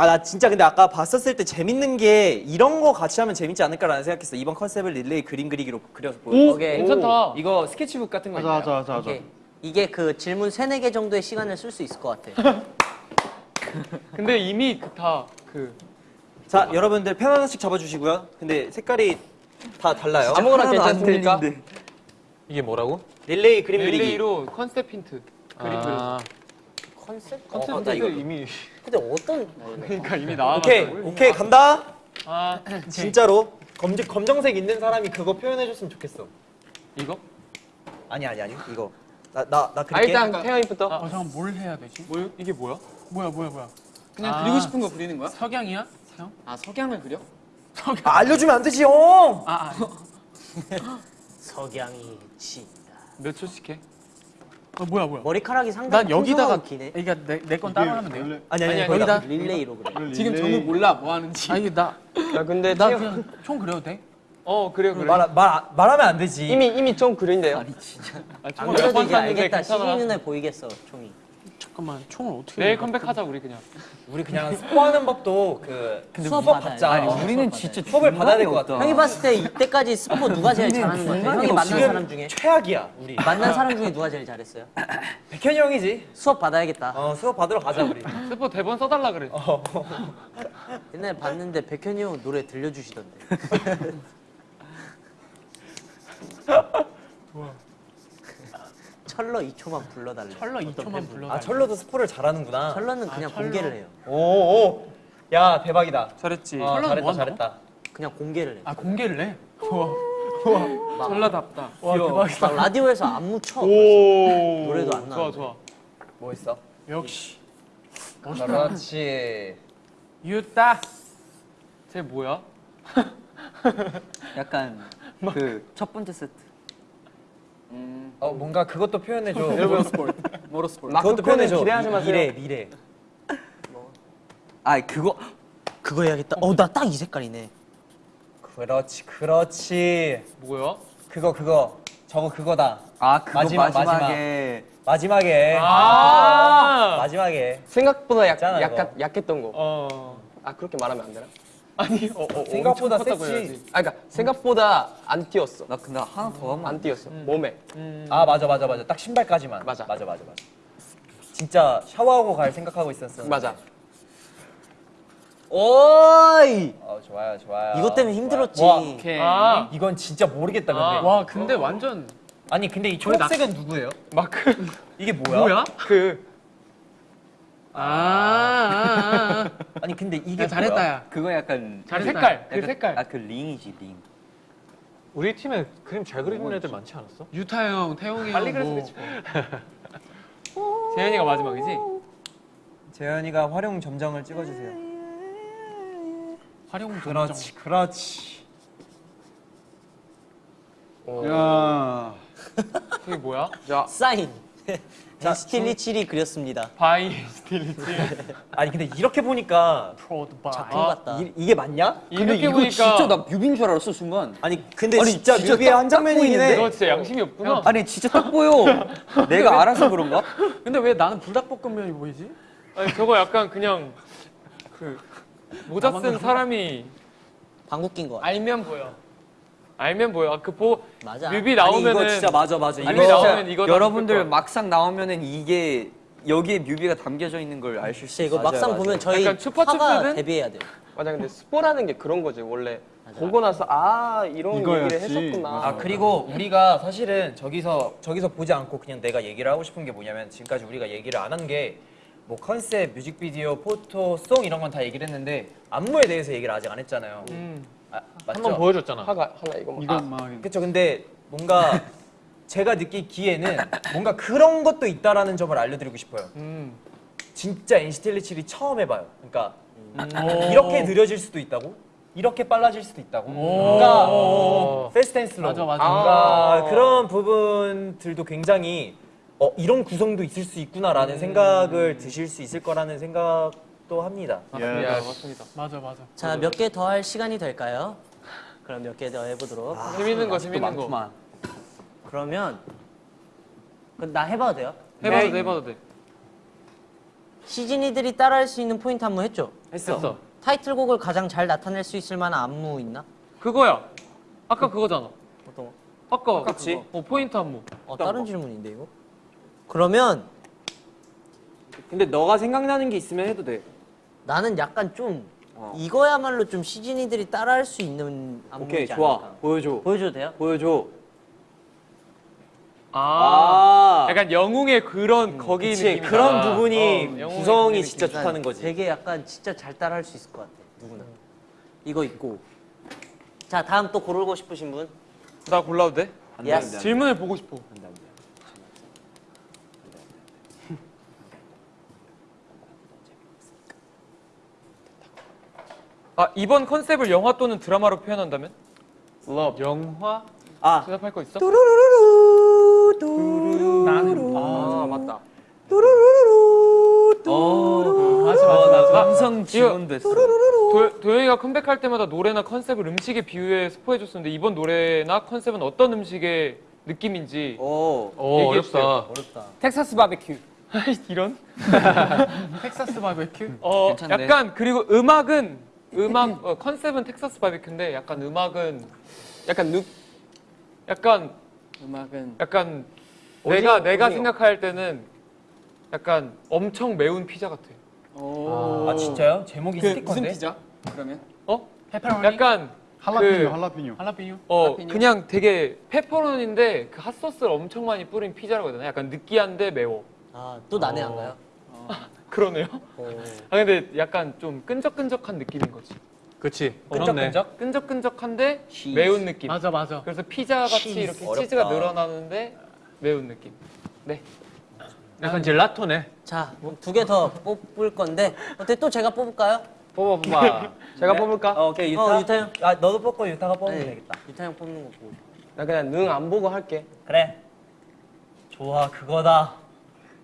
아 나 진짜 근데 아까 봤었을 때 재밌는 게 이런 거 같이 하면 재밌지 않을까라는 생각했어. 이번 컨셉을 릴레이 그림 그리기로 그려서 보여. 오케이. 괜찮다. 이거 스케치북 같은 거 있나요? 하자 하자. 이게 그 질문 세네 개 정도의 시간을 쓸 수 있을 것 같아. 근데 이미 그다그 자 여러분들 펜 하나씩 잡아주시고요. 근데 색깔이 다 달라요. 아무거나 괜찮습니까? 이게 뭐라고? 릴레이 그림 그리기. 릴레이로 컨셉 힌트 그림 그려. 아, 컨셉? 컨셉 어, 나 힌트 이미 근데 어떤 그러니까 이미 나와. 오케이 오케이 간다. 아 진짜로 검정 검정색 있는 사람이 그거 표현해줬으면 좋겠어. 이거? 아니 아니 아니 이거 나나나아 그릴게. 일단 태영이부터. 어 잠깐 뭘 해야 되지? 뭐 이게 뭐야? 뭐야 뭐야 뭐야? 그냥 아. 그리고 싶은 거 그리는 거야? 석양이야? 형? 아 석양을 그려? 아, 알려주면 안 되지 형. 아, 아. 석양이 진다. 몇 초씩 해? 어, 뭐야 뭐야? 머리카락이 상당히 난 여기다가 기네. 그러니까 내건 따로 하면 돼요? 원래 아니 아니 아니. 여기다 릴레이로 그래. 지금 릴레이- 정우 몰라 뭐 하는지. 아 이게 나야 근데 나 그냥 총 그려도 돼? 어 그래 그래. 말, 말 말하면 안 되지. 이미 이미 좀 그린데요. 아, 안 그래도 이제 알겠다. 시즌 눈에 보이겠어 총이. 잠깐만 총을 어떻게 내일? 컴백하자 우리 그냥. 우리 그냥 스포하는 법도 그 수업 받자. 돼. 아니, 어, 우리는 진짜 수업을 받아야 될 것 같아. 형이 봤을 때 이때까지 스포 누가 제일 잘하는 것 같아? 형이 만난 사람 중에 최악이야 우리. 만난 사람 중에 누가 제일 잘했어요? 백현이 형이지. 수업 받아야겠다. 어 수업 받으러 가자 우리. 스포 대본 써달라 그래. 옛날에 봤는데 백현이 형 노래 들려주시던데. 철러 2초만 불러달래. 철러 어떤 2초만 팬분. 불러. 아 철로도 스포를 잘하는구나. 철러는 그냥 철러. 공개를 해요. 오오. 야 대박이다. 잘했지. 어, 잘했다 뭐? 잘했다. 그냥 공개를 해. 아 공개를 해? 우와. 전라답다. 와 대박이다. 막 라디오에서 안무 쳐. 오. 노래도 안 좋아 나오는데. 좋아. 뭐 있어? 역시 그렇지. 유따. 쟤 뭐야? 약간 그 첫 번째 세트. 어 뭔가 그것도 표현해줘. 모로스포츠. 마크 그것도 표현해줘. 기대하지 마세요. 미래 미래. 아 그거 그거 해야겠다. 어 나 딱 이 색깔이네. 그렇지 그렇지. 뭐야? 그거 그거 저거 그거다. 아 그거 마지막, 마지막에 마지막 에 아. 마지막에 생각보다 약, 있잖아, 약간. 약했던 거. 어. 아 그렇게 말하면 안 되나? 아니 어, 어 생각보다 컸다고 셌지. 해야지. 아 그러니까 생각보다 안 뛰었어. 나 근데 하나 더 하면 안 뛰었어. 몸에. 아 맞아 맞아 맞아 딱 신발까지만 맞아. 맞아 맞아 맞아 진짜 샤워하고 갈 생각하고 있었어 맞아. 오이. 어 좋아요 좋아요 이것 때문에 힘들었지. 와, 오케이. 아 이건 진짜 모르겠다 근데 아. 와 근데 완전 아니 근데 이 초록색은 누구예요? 마크 이게 뭐야? 뭐야? 그 아, 아, 아. 아 니 근데 이게 야, 잘했다 뭐야? 야. 그거 약간 잘했다. 색깔 그 색깔. 아 그 링이지 링. 우리 팀에 그림 잘 그리는 애들 많지 않았어? 유타 형, 태용이 빨리 형, 그래서 뭐 그렇지. 재현이가 마지막이지? 재현이가 화룡점정을 찍어주세요 화룡 그렇지 그렇지 야. 그게 뭐야? 자 사인. NCT 127이 그렸습니다. by 스틸리치. 아니 근데 이렇게 보니까. 작품 같다. 이, 이게 맞냐? 이렇게 보니까 진짜 나 뮤비인 줄 알았어 순간. 아니 근데 아니, 진짜 진짜 뮤비의 딱한 장면이긴? 해. 너 진짜 양심이 없구나. 아니 진짜 딱 보여. 내가 알아서 그런가? 근데 왜 나는 불닭볶음면이 보이지? 아니 저거 약간 그냥 그 모자 쓴 사람이 방구 낀 거. 같아. 알면 보여. 알면 보여. 아, 그보 맞아. 뮤비 아니 나오면은 이거 진짜 맞아 맞아. 아니, 이거 뮤비 나오면 이거 다 여러분들. 막상 나오면은 이게 여기에 뮤비가 담겨져 있는 걸알수 진짜 있어. 이거 맞아요, 막상 맞아요. 보면 저희? 화가 데뷔해야 돼요. 맞아 근데 스포라는 게 그런 거지 원래 보고 나서 아 이런 이거였지. 얘기를 했었구나. 아 그리고 우리가 사실은 저기서 저기서 보지 않고 그냥 내가 얘기를 하고 싶은 게 뭐냐면 지금까지 우리가 얘기를 안 한 게 뭐 컨셉, 뮤직비디오, 포토, 송 이런 건 다 얘기를 했는데 안무에 대해서 얘기를 아직 안 했잖아요. 음. 아, 맞죠? 한 번 보여줬잖아. 하가 하나 이거 뭐. 이건 막 그렇죠. 근데 뭔가 제가 느끼기에는 뭔가 그런 것도 있다라는 점을 알려드리고 싶어요. 음. 진짜 NCT 127이 처음 해봐요. 그러니까 이렇게 느려질 수도 있다고, 이렇게 빨라질 수도 있다고. and slow. 맞아, 맞아. 뭔가 아. 그런 부분들도 굉장히 어, 이런 구성도 있을 수 있구나라는 생각을 드실 수 있을 거라는 생각 도 합니다. 예. 야, 맞습니다. 맞아 맞아. 자, 몇 개 더 할 시간이 될까요? 그럼 몇 개 더 해보도록. 하겠습니다. 재밌는 거 재밌는 거. 많구만. 그러면 나 해봐도 돼요? 해봐도 돼, 해봐도 돼. 시즈니들이 따라할 수 있는 포인트 안무 했죠? 했어. 타이틀곡을 가장 잘 나타낼 수 있을 만한 안무 있나? 그거야. 아까 그거잖아. 어떤 거? 아까 똑같이? 그거. 어, 포인트 안무. 어, 다른 질문인데 이거? 그러면 근데 너가 생각나는 게 있으면 해도 돼. 나는 약간 좀 어. 이거야말로 좀 시즈니들이 따라할 수 있는 안무지 오케이 좋아. 않을까? 보여줘. 보여줘도 돼요? 보여줘. 아. 아. 약간 영웅의 그런 거기 그치. 그런 부분이 어, 구성이 진짜 느낌. 좋다는 거지. 되게 약간 진짜 잘 따라할 수 있을 것 같아 누구나 이거 있고 자 다음 또 고르고 싶으신 분? 나 골라도 돼? yes 질문을 보고 싶어. 아 이번 컨셉을 영화 또는 드라마로 표현한다면? 영화? 아 대답할 거 있어? 나는 아 맞다. 맞아 맞아 맞아. 감성 지원됐어. 도, 도영이가 컴백할 때마다 노래나 컨셉을 음식에 비유해 스포해줬었는데 이번 노래나 컨셉은 어떤 음식의 느낌인지 오. 오 어렵다. 주세요. 텍사스 바베큐. 이런? 텍사스 바베큐? 어 괜찮네. 약간 그리고 음악은 음악 어, 컨셉은 텍사스 바비큐인데 약간 음악은 약간 느 약간 음악은 약간 내가 내가 어디요? 생각할 때는 약간 엄청 매운 피자 같아. 아 진짜요? 제목이 그 스티커인데? 무슨 피자? 그러면 어? 페퍼로니? 약간 할라피뇨 그- 할라피뇨. 할라피뇨? 어 할라피뇨? 그냥 되게 페퍼론인데 그 핫소스를 엄청 많이 뿌린 피자라고 해야 되나? 약간 느끼한데 매워. 아 또 난해 안 가요? 그러네요. 아 근데 약간 좀 끈적끈적한 느낌인 거지. 그치. 그렇네. 끈적끈적? 끈적끈적한데 매운 느낌. 맞아 맞아. 그래서 피자 같이 치즈. 이렇게 어렵다. 치즈가 늘어나는데 매운 느낌. 네. 약간 젤라토네. 자 두 개 더 뽑을 건데 어때 또 제가 뽑을까요? 뽑아 뽑아. 제가 뽑을까? 어, 오케이 유타. 어, 유타 형. 아 너도 뽑고 유타가 뽑으면 네, 되겠다. 유타 형 뽑는 거 보고 나 그냥 능 안 보고 할게. 그래. 좋아 그거다.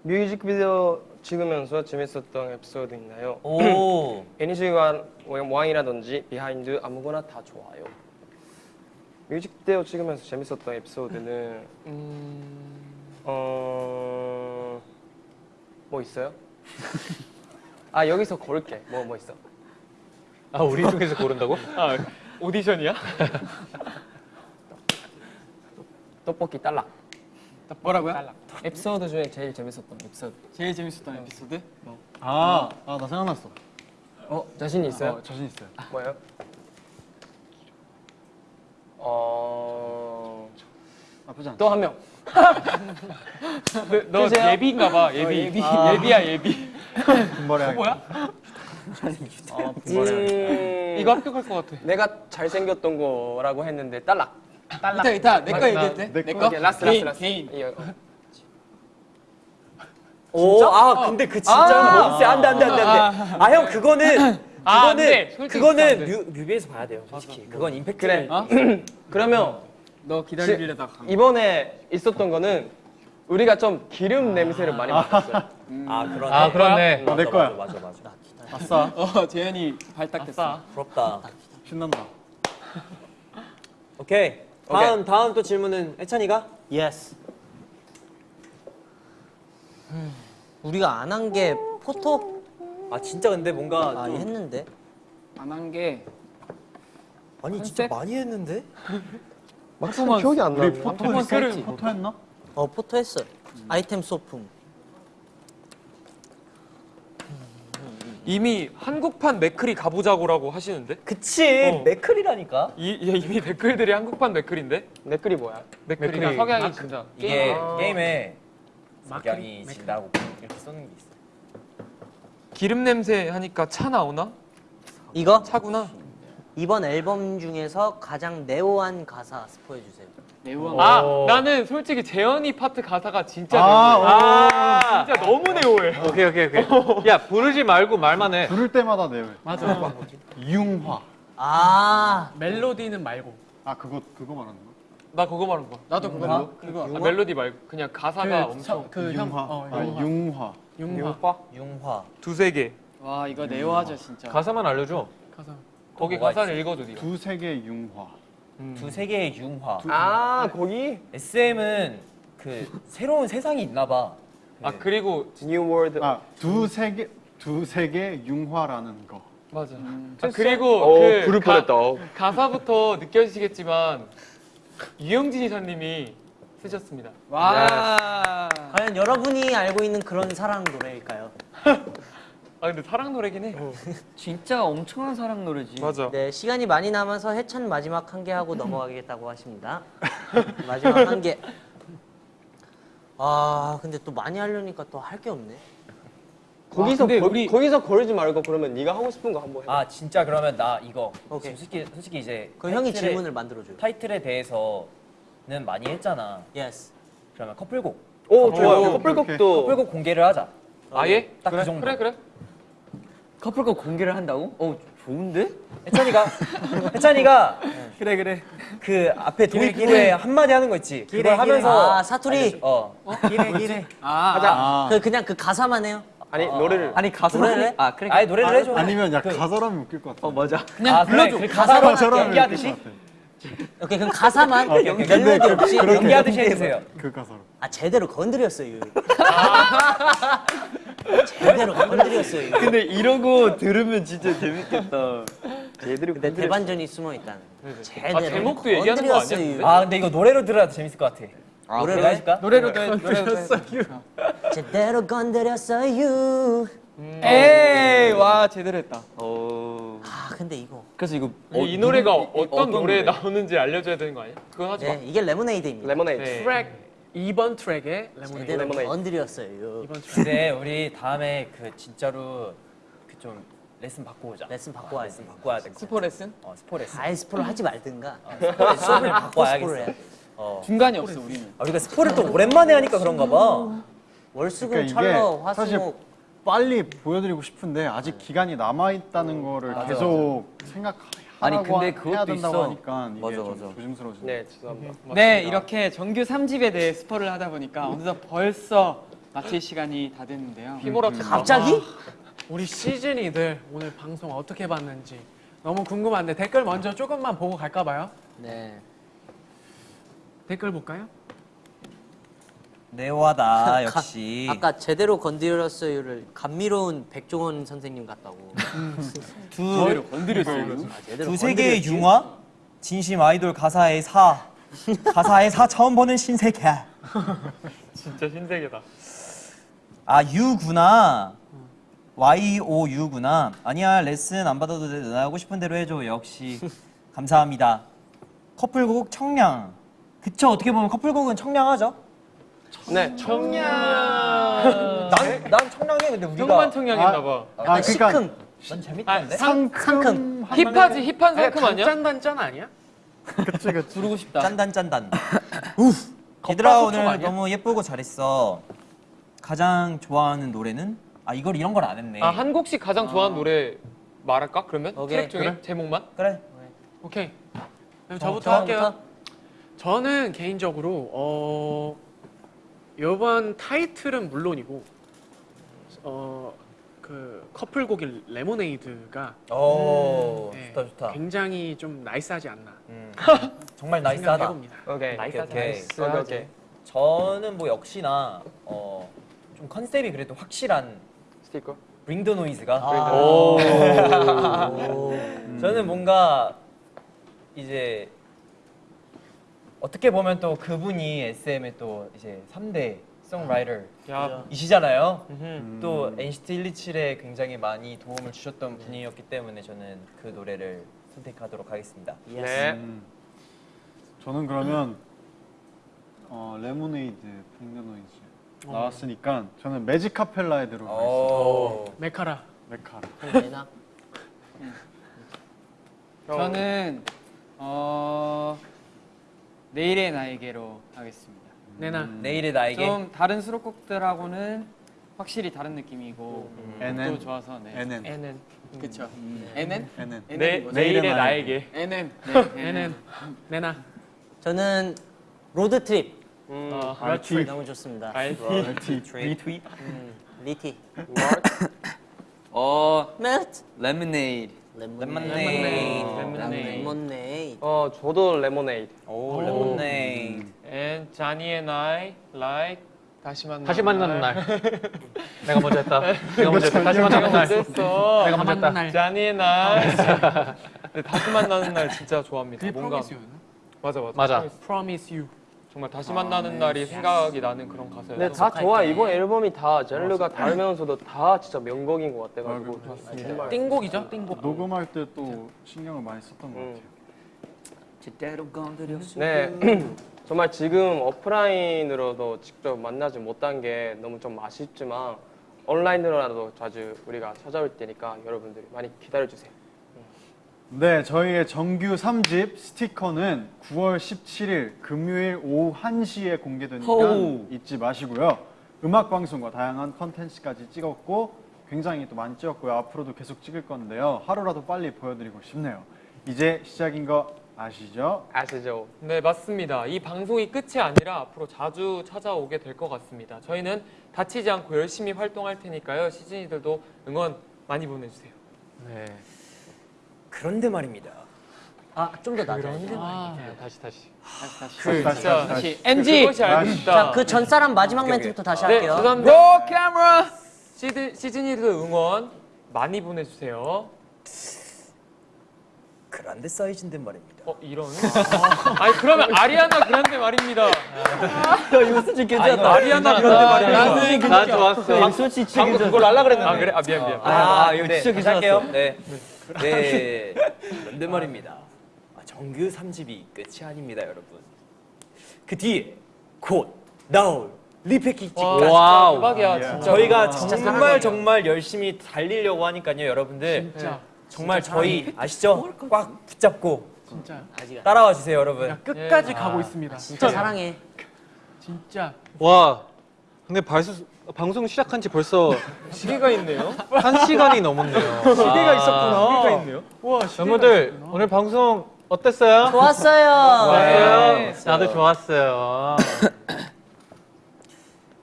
뮤직비디오 찍으면서 재밌었던 에피소드 있나요? 오. 애니시간 왕이라든지 비하인드 아무거나 다 좋아요. 뮤직비디오 찍으면서 재밌었던 에피소드는 어... 뭐 있어요? 아 여기서 고를게. 뭐뭐 있어? 아 우리 쪽에서 고른다고? 아 오디션이야? 떡볶이 딸락. 뭐라고요? 에피소드 중에 제일 재밌었던 에피소드. 제일 재밌었던 에피소드? 아, 아, 나 생각났어. 어 자신 있어요? 어, 자신 있어요. 뭐예요? 어... 나쁘지 않아. 또한 명. 너, 너 예비인가 봐. 예비. 예비. 예비야 예비. 금발에 뭐야? 음... 이거 합격할 것 같아. 내가 잘생겼던 거라고 했는데 딸락. 이따 이따 내거 얘기해도 돼? 내내 거? 거? 오케이, last 개인. 오, 아 근데 그 진짜 너무 세. 안돼 안돼 안돼 안돼. 아 형 그거는 아, 안 그거는 안 그거는. 뮤, 뮤비에서 봐야 돼요. 솔직히 그건 임팩트. 그래. 그러면 너 기다리려다가 간 거. 이번에 있었던 거는 우리가 좀 기름 냄새를 많이 맡았어요. 아 그러네. 아. 맞아, 내 거야. 맞아 맞아 맞아. 아싸 어, 재현이 발탁 됐어. 부럽다. 신난다. 오케이. 다음 다음 또 질문은 해찬이가? yes. 우리가 안 한 게 포토 아 진짜 근데 뭔가 아좀 했는데 안 한 게 아니 진짜 컨셉? 많이 했는데? 막상 기억이 안 우리 나네. 포토 했지? 포토 했나? 어 포토 했어. 아이템 소품. 이미 한국판 맥크리 가보자고라고 하시는데 그치 어. 맥크리라니까. 이, 야, 이미 댓글들이 한국판 맥크리인데 내 글이 뭐야? 맥크리가 맥크리. 석양이 진짜 이게 게임 게임에 맥크리. 진다고 이렇게 써는 게 있어. 기름 냄새 하니까 차 나오나? 이거 차구나. 이번 앨범 중에서 가장 neo한 가사 스포해 주세요. neo한 아 오. 나는 솔직히 재현이 파트 가사가 진짜 아, neo해. 아, 진짜 너무 neo해. 오케이 오케이 오케이. 야 부르지 말고 말만 해. 부를 때마다 내요. 맞아. 융화. 아 멜로디는 말고. 아 그거 그거 말하는 거? 나 그거 말한 거야. 나도 그거. 그거. 아, 멜로디 말고 그냥 가사가 엄청 그형 융화. 어, 아 융화. 융화. 융화. 융화. 두세 개. 와 이거 neo하죠 진짜. 가사만 알려줘. 가사. 거기 가사를 읽어줘 네가. 두세 개 융화. 두세 개의 융화. 아 거기 SM은 그 새로운 세상이 있나 봐. 아 그리고 New World. 아 두세 개 두세 개 융화라는 거. 맞아. 아, 그리고 어 그 부를 가- 뻔했다. 어. 가사부터 느껴지시겠지만 유영진 이사님이 쓰셨습니다. 와. 과연 여러분이 알고 있는 그런 사랑 노래일까요? 아 근데 사랑 노래긴 해. 진짜 엄청난 사랑 노래지. 맞아. 네 시간이 많이 남아서 해찬 마지막 한 개 하고 넘어가겠다고 하십니다. 마지막 한 개. 아 근데 또 많이 하려니까 또 할 게 없네. 거기서 근데 거, 우리- 거기서 거르지 말고 그러면 네가 하고 싶은 거 한번 해봐. 아 진짜 그러면 나 이거 오케이. 솔직히 솔직히 이제 그 형이 질문을 만들어줘요. 타이틀에 대해서는 많이 했잖아. Yes. 그러면 커플곡 오 어, 좋아요. 커플곡도 커플곡 공개를 하자. 아예? 딱그 그래, 정도. 그래 그래. 커플곡 공개를 한다고? 어 좋은데? 해찬이가 해찬이가 그래 그래. 그 앞에 도입부에 한마디 하는 거 있지. 기래, 그걸 하면서. 아, 사투리. 알려줘. 어. 기래 기래. 아. 아그 그냥 그 가사만 해요. 아니 노래를 아니 가사 노래를 해? 아 그래. 아니 노래를 해줘. 아니면 야 가사라면 웃길 것 같아. 어 맞아. 그냥 아, 그래. 불러줘. 그 가사로 연기하듯이. 오케이 그럼 가사만 아, 멜로디 없이 연기하듯이 해주세요. 그 가사로. 아 제대로 건드렸어요. 제대로 건드렸어요. 근데 이러고 들으면 진짜 재밌겠다. 제대로 근데 대반전이 숨어 있다는. 제대로 아, 제목도 얘기하는 거 아니야, 건드렸어요. 아 근데 이거 노래로 들어야 재밌을 것 같아. 노래로 내가 해? 해줄까? 노래로도 해. 해. 제대로 건드렸어요. 에이 와 제대로 했다. 어. 아 근데 이거 그래서 이거 이, 이 노래가 이- 어떤, 노래에 노래? 나오는지 알려줘야 되는 거 아니야? 그건 하지 마. 네 이게 레모네이드입니다. 레모네이드. 네. 트랙 2번 트랙에 레모네이드. 건드렸어요. 2번 트랙. 근데 우리 다음에 그 진짜로 그 좀 레슨 받고 오자. 레슨 받고 와야 돼. 레슨 받고 와야 돼. 스포 레슨? 어 스포 레슨. 아예 스포를 하지 말든가. 스포 수업을 받고 와야겠어. 어. 중간이 없어 우리는. 아, 우리가 스포를 또 오랜만에 하니까 그런가 봐. 월수금 그러니까 철로 이게 사실 화수목 빨리 보여드리고 싶은데 아직 기간이 남아 있다는 거를 맞아, 계속 생각하고 아니, 근데 그것도 된다고 있어. 하니까 이게 맞아, 좀 맞아. 조심스러워지네. 네 죄송합니다. 네 이렇게 정규 3집에 대해 스포를 하다 보니까 어느덧 벌써 마칠 시간이 다 됐는데요. 휘몰아쳤다. 갑자기? 우리 시즌이들 오늘 방송 어떻게 봤는지 너무 궁금한데 댓글 먼저 조금만 보고 갈까 봐요. 네. 댓글 볼까요? 네오하다 역시. 아까 제대로 건드렸어요를 감미로운 백종원 선생님 같다고. 두 건드렸어요. 아, 두세 개의 건드렸지? 융화, 진심 아이돌 가사의 사, 가사의 사 처음 보는 신세계. 진짜 신세계다. 아 유구나. Y O U구나. 아니야 레슨 안 받아도 돼. 나 하고 싶은 대로 해줘. 역시 감사합니다. 커플곡 청량. 그쵸 어떻게 보면 커플곡은 청량하죠. 네. 청량. 난, 난 청량해 근데 우리가 형만 청량했나 봐. 아 약간 그러니까 시큼. 난 아, 재밌던데. 상큼. 힙하지 힙한 상큼 아니야? 단짠단짠 아니야? 그치 그치. 부르고 싶다. 짠단 짠단. 우프. 얘들아 오늘 아니야? 너무 예쁘고 잘했어. 가장 좋아하는 노래는? 아 이걸 이런 걸 안 했네. 아 한국식 가장 좋아하는 노래 말할까? 그러면 오케이, 트랙 중에 그래. 제목만? 그래. 오케이. 그럼 어, 저부터 저부터? 할게요. 저는 개인적으로 어 이번 타이틀은 물론이고 어 그 커플곡인 레모네이드가 오 네, 좋다 좋다. 굉장히 좀 nice하지 않나 음, 정말 nice하다. 오케이. 오케이, 오케이. nice 오케이. 저는 뭐 역시나 어, 좀 컨셉이 그래도 확실한 스티커. Bring the Noize가 오. 저는 뭔가 이제 어떻게 보면 또 그분이 SM의 또 이제 3대 songwriter 야 이시잖아요. 음. 또 NCT 127에 굉장히 많이 도움을 주셨던 분이었기 때문에 저는 그 노래를 선택하도록 하겠습니다. 네. 음. 저는 그러면 어, 레모네이드 Bring the Noize 나왔으니까 저는 Magic Carpet Ride로 가겠습니다. 오. 매카라 매카라. 저는 어 내일의 나에게로 하겠습니다. 내나 내일의 나에게 좀 다른 수록곡들하고는 확실히 다른 느낌이고 NN. 또 좋아서 네. NN. NN 그쵸. NN? NN. 내, NN 뭐죠? 내일의 나에게 NN. NN 내나 저는 Road Trip 음. 어, RT. 너무 좋습니다. RT. retweet 음, 리티 어 멜트 레모네이드. 레모네이드. 레모네이드 어 저도 레모네이드. 오 레모네이드 and like 다시 만나 다시 만나는 날. 내가 먼저 했다. 내가 먼저 했다. 다시 만나는 날. 내가 먼저 했다. 날 자니의 나이 네, 다시 만나는 날 진짜 좋아합니다 그게 뭔가? 맞아 맞아 맞아. Promise You 정말 다시 만나는 날이 생각이 나는 그런 가사예요 네, 다 좋아. 이번 앨범이 다 장르가 다르면서도 다 진짜 명곡인 것 같아가지고 아, 정말 띵곡이죠 띵곡 녹음할 때 또 신경을 많이 썼던 것 음. 같아요. 제대로 건드렸어. 네, 정말 지금 오프라인으로도 직접 만나지 못한 게 너무 좀 아쉽지만 온라인으로라도 자주 우리가 찾아올 테니까 여러분들이 많이 기다려주세요. 네, 저희의 정규 3집 스티커는 9월 17일 금요일 오후 1시에 공개되니까 호우. 잊지 마시고요. 음악 방송과 다양한 컨텐츠까지 찍었고 굉장히 또 많이 찍었고요. 앞으로도 계속 찍을 건데요. 하루라도 빨리 보여드리고 싶네요. 이제 시작인 거 아시죠? 아시죠? 네 맞습니다. 이 방송이 끝이 아니라 앞으로 자주 찾아오게 될 것 같습니다. 저희는 다치지 않고 열심히 활동할 테니까요. 시즌이들도 응원 많이 보내주세요. 네. 그런데 말입니다. 아 좀 더 낮아요 아, 네, 다시 다시. 그 다시, 진짜 다시, 다시 NG. 그것이 알고 싶다. 자그 전 사람 마지막 멘트부터 다시 네 할게요 죄송합니다. 로 카메라. 시즌 시즌이들 응원 많이 보내 주세요. 그란데 사이즈인데 말입니다. 어 이런? 아 니 그러면 아리아나 그란데 말입니다. 이거 수준 괜찮다. 아 리아나 그란데 말입니다. 나는 나 좋았어. 방금 그걸 할라 그랬는데. 아 그래? 아 미안 미안. 아, 아, 이거 네, 진짜 다시 할게요. 괜찮았어. 네. 네. 그런데 말입니다. 아, 정규 3집이 끝이 아닙니다, 여러분. 그 뒤에 곧 나올 리패키지까지 와 진짜 대박이야 진짜. 저희가 진짜 정말. 정말 열심히 달리려고 하니까요, 여러분들. 진짜 정말 저희 아시죠? 꽉 붙잡고 진짜 따라와 주세요, 여러분. 야, 끝까지 예. 가고 있습니다 진짜 사랑해 진짜 와. 근데 발수, 방송 시작한 지 벌써 시계가 있네요. 한 시간이 넘었네요. 시계가 있었구나. 시계가 있네요. 우와 여러분들 오늘 방송 어땠어요? 좋았어요 좋았어요? 나도 좋았어요.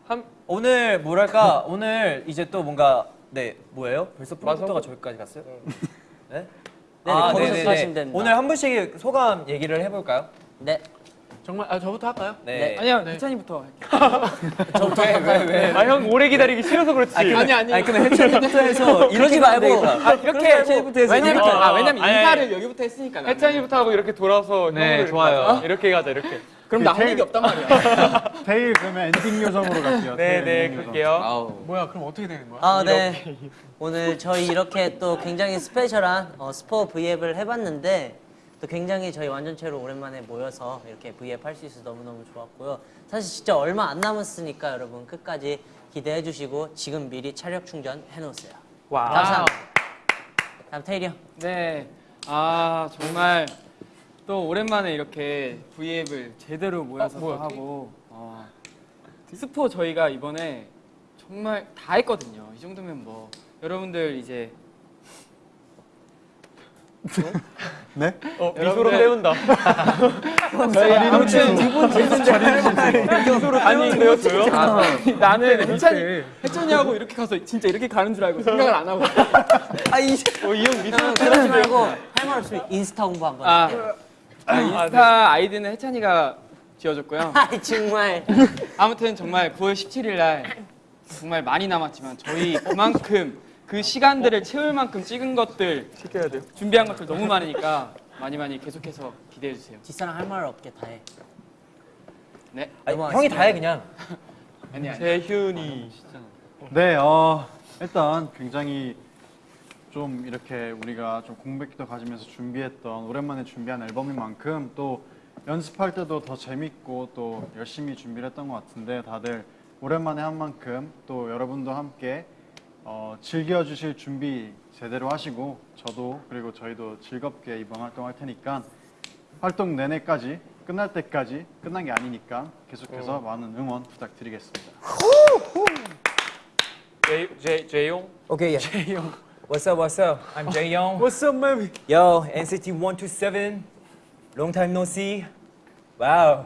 한 오늘 뭐랄까? 오늘 이제 또 뭔가 네, 뭐예요? 벌써 프로젝터가 저기까지 갔어요? 네? 네, 거기서 하시면 됩니다. 오늘 한 분씩 소감 얘기를 해볼까요? 네 정말 아 저부터 할까요? 네. 아니요, 네. 해찬이부터 할게요. 저부터 할까요? 왜? 아 형 오래 기다리기 싫어서 그렇지. 아니 아니 아니 그러면 해찬이부터 해서 그러지 말고 아, 이렇게 해찬이부터 해서 왜냐면 이렇게. 아, 왜냐면 아니, 인사를 아니. 여기부터 했으니까. 해찬이부터 하고 이렇게 돌아서 네, 좋아요. 가자. 이렇게 가자 이렇게. 그럼 나 할 얘기 없단 말이야. 태일 그러면 엔딩 요정으로 갈게요. 네네. 갈게요. 아우. 뭐야 그럼 어떻게 되는 거야? 아, 네. 오늘 저희 이렇게 또 굉장히 special한 어, 스포 V앱을 해봤는데 또 굉장히 저희 완전체로 오랜만에 모여서 이렇게 V앱 할 수 있어서 너무너무 좋았고요. 사실 진짜 얼마 안 남았으니까 여러분 끝까지 기대해 주시고 지금 미리 체력 충전 해놓으세요. 와. 감사합니다. 다음 테일이 형. 네. 아 정말 또 오랜만에 이렇게 V앱을 제대로 모여서 어, 하고 어, 스포 저희가 이번에 정말 다 했거든요. 이 정도면 뭐 여러분들 이제 네? 어, 미소로 때운다. 저희 아무튼 두분 미소로 때우는데요, 저요? 나는 해찬이 해찬이하고 이렇게 가서 진짜 이렇게 가는 줄 알고 생각을 안 하고 이형 미소로 그러지 말고 할 말 없으면 인스타 홍보 한번. 아, 아, 인스타 아이디는 해찬이가 지어줬고요. 아 정말. 아무튼 정말 9월 17일 날 정말 많이 남았지만 저희 그만큼 그 시간들을 채울 만큼 찍은 것들 시켜야 돼요. 준비한 것들 너무 많으니까 많이 많이 계속해서 기대해 주세요. 뒷사람 할말 없게 다 해. 네. 아니. 형이 다 해 그냥. 아니 아니. 재훈이. 네, 어, 일단 굉장히 좀 이렇게 우리가 좀 공백기도 가지면서 준비했던 오랜만에 준비한 앨범인 만큼 또 연습할 때도 더 재밌고 또 열심히 준비를 했던 것 같은데 다들 오랜만에 한 만큼 또 여러분도 함께 어, 즐겨주실 준비 제대로 하시고 저도 그리고 저희도 즐겁게 이번 활동할 테니까 활동 내내까지 끝날 때까지 끝난 게 아니니까 계속해서 많은 응원 부탁드리겠습니다. 제, 제, 재용? Okay, yeah. Jaeyoung. What's up, what's up? I'm Jaeyoung. What's up, baby? Yo, NCT 127. Long time no see. Wow.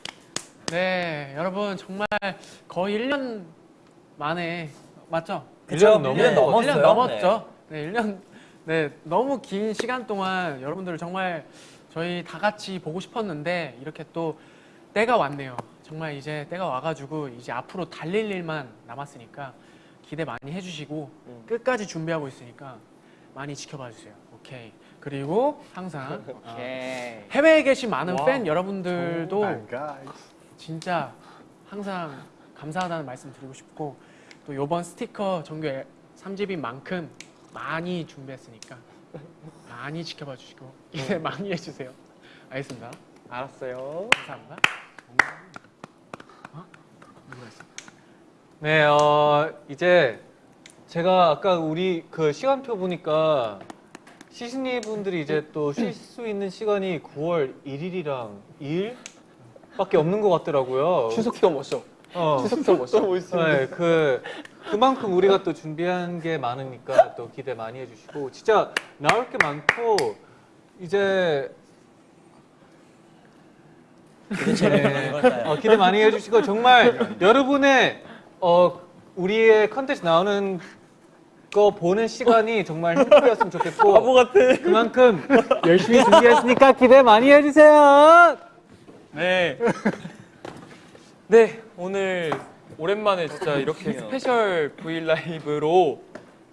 네, 여러분 정말 거의 1년 만에 맞죠? 그죠? 일년 1년 넘었어요. 1년 넘었죠. 네, 1년 네, 너무 긴 시간 동안 여러분들 정말 저희 다 같이 보고 싶었는데 이렇게 또 때가 왔네요. 정말 이제 때가 와가지고 이제 앞으로 달릴 일만 남았으니까 기대 많이 해주시고 끝까지 준비하고 있으니까 많이 지켜봐 주세요. 오케이. 그리고 항상 어, 오케이. 해외에 계신 많은 팬 여러분들도. 진짜 항상 감사하다는 말씀 드리고 싶고 또 이번 스티커 정규 3집인 만큼 많이 준비했으니까 많이 지켜봐 주시고 기대 많이 해주세요. 알겠습니다. 알았어요. 감사합니다. 네, 어, 이제 제가 아까 우리 그 시간표 보니까 시즈니 분들이 이제 또 쉴 수 있는 시간이 9월 1일이랑 2일 밖에 없는 것 같더라고요. 추석도 못 쉬어. 어. 추석도 못 쉬어. 네, 그 그만큼 우리가 또 준비한 게 많으니까 또 기대 많이 해주시고 진짜 나올 게 많고 이제 네, 어, 기대 많이 해주시고 정말 여러분의 어, 우리의 컨텐츠 나오는 거 보는 시간이 정말 행복이었으면 좋겠고 바보 같아. 그만큼 열심히 준비했으니까 기대 많이 해주세요. 네. 네, 오늘 오랜만에 진짜 이렇게 special V 라이브로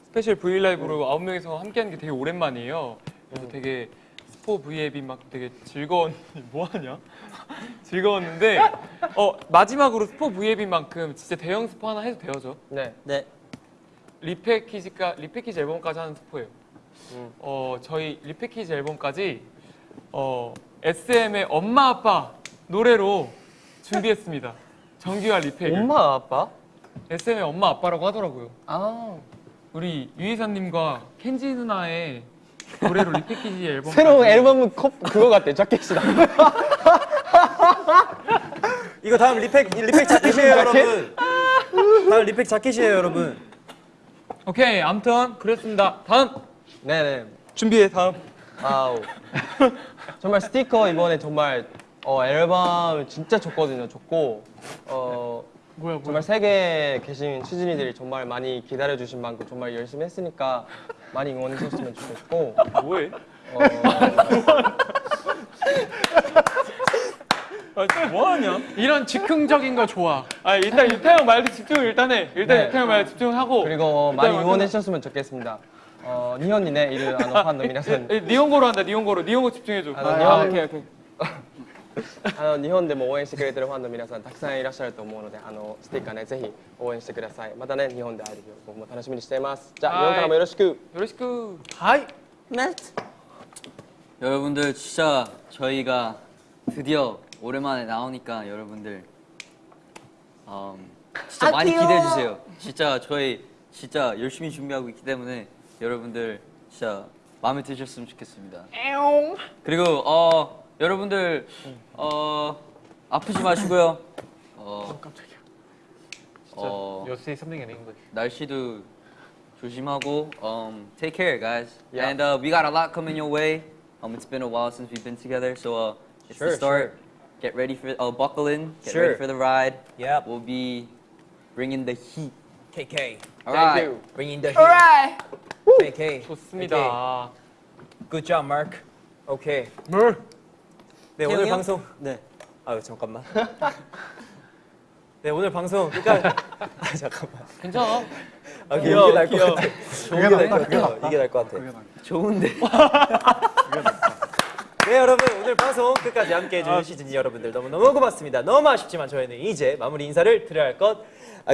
special V 라이브로 아홉 명이서 함께하는 게 되게 오랜만이에요. 그래서 되게 스포 V앱이 막 되게 즐거운 뭐 하냐? 즐거웠는데 어 마지막으로 스포 V앱인 만큼 진짜 대형 스포 하나 해도 돼요, 저? 네. 네. repackage가 repackage 앨범까지 하는 스포예요. 음. 어 저희 repackage 앨범까지 어 SM의 엄마 아빠 노래로 준비했습니다. 정규와 리패를. 엄마 아빠? SM의 엄마 아빠라고 하더라고요. 아. 우리 유이사님과 켄지 누나의 노래로 repackage 앨범 새로운 앨범은 컵 그거 같아. 자켓이다. 이거 다음 repack repack 자켓이에요, 여러분. 다음 리팩 자켓이에요, 여러분. 오케이 아무튼 그랬습니다. 다음 네네. 준비해 다음. 아우. 정말 스티커 이번에 정말 어, 앨범 진짜 좋거든요. 좋고 어, 뭐야, 뭐야. 정말 세계에 계신 취진이들이 정말 많이 기다려주신 만큼 정말 열심히 했으니까 많이 응원해주셨으면 좋겠고 아, 뭐해? 어, 아, 뭐하냐? 이런 즉흥적인 거 좋아. 아 일단 유태형 말도 집중 일단 해. 일단 네. 유태형 말 집중하고. 그리고 많이 응원해주셨으면 좋겠습니다. 어, 니언이네 이를 안업한 놈이라서. 니온고로 한다. 니온고로. 니온고 집중해줘. 아 아, 아, 아, 오케이 오케이. あの日本でも応援してくれてるファンの皆さんたくさんいらっしゃると思うのであのステッカーねぜひ応援してくださいまたね日本で会える日を僕も楽しみにしていますじゃあはい日本からもよろしくよろしく。 하이. 네. 여러분들 진짜 저희가 드디어 오랜만에 나오니까 여러분들 음, 진짜 많이 기대해 주세요. 진짜 저희 진짜 열심히 준비하고 있기 때문에 여러분들 진짜 마음에 드셨으면 좋겠습니다. 그리고 어 여러분들 어 아프지 마시고요. 어 깜짝이야. 어 You'll say something in English. 날씨도 조심하고 um, take care guys and uh, we got a lot coming your way um, it's been a while since we've been together so uh, it's Sure, the start get ready for uh, buckle in get Sure. ready for the ride Yep. we'll be bringing the heat KK. all right you. Bringing the heat. KK. 좋습니다. Good job, Mark. 오케이. 네 오늘 태용이요? 방송. 네. 아유 잠깐만. 네 오늘 방송 끝까지. 아 잠깐만. 괜찮아. 아 이게 날것 같아. 이게 날것 같아. 이게 날것 같아. 좋은데 네 여러분 오늘 방송 끝까지 함께해 주신 시즌이 여러분들 너무너무 고맙습니다. 너무 아쉽지만 저희는 이제 마무리 인사를 드려야 할 것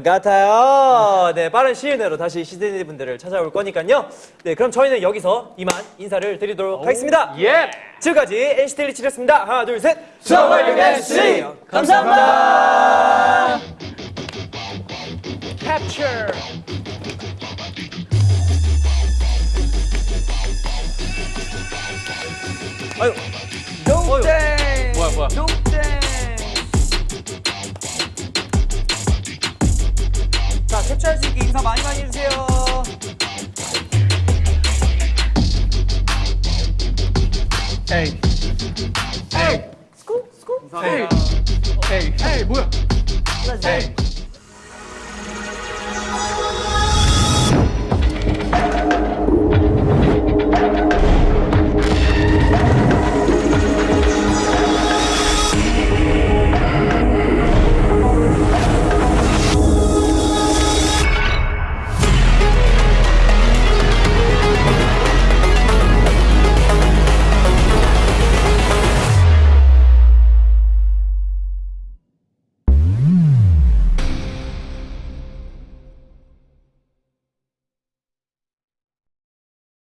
같아요. 네 빠른 시일 내로 다시 시즌이 분들을 찾아올 거니까요. 네 그럼 저희는 여기서 이만 인사를 드리도록 하겠습니다. 예. 지금까지 NCT 127이었습니다. 하나 둘셋. 서울 NCT 감사합니다. 아유 농땡! 뭐야 뭐야? 농땡! 자 캡처할 수 있게 인사 많이 많이 해주세요.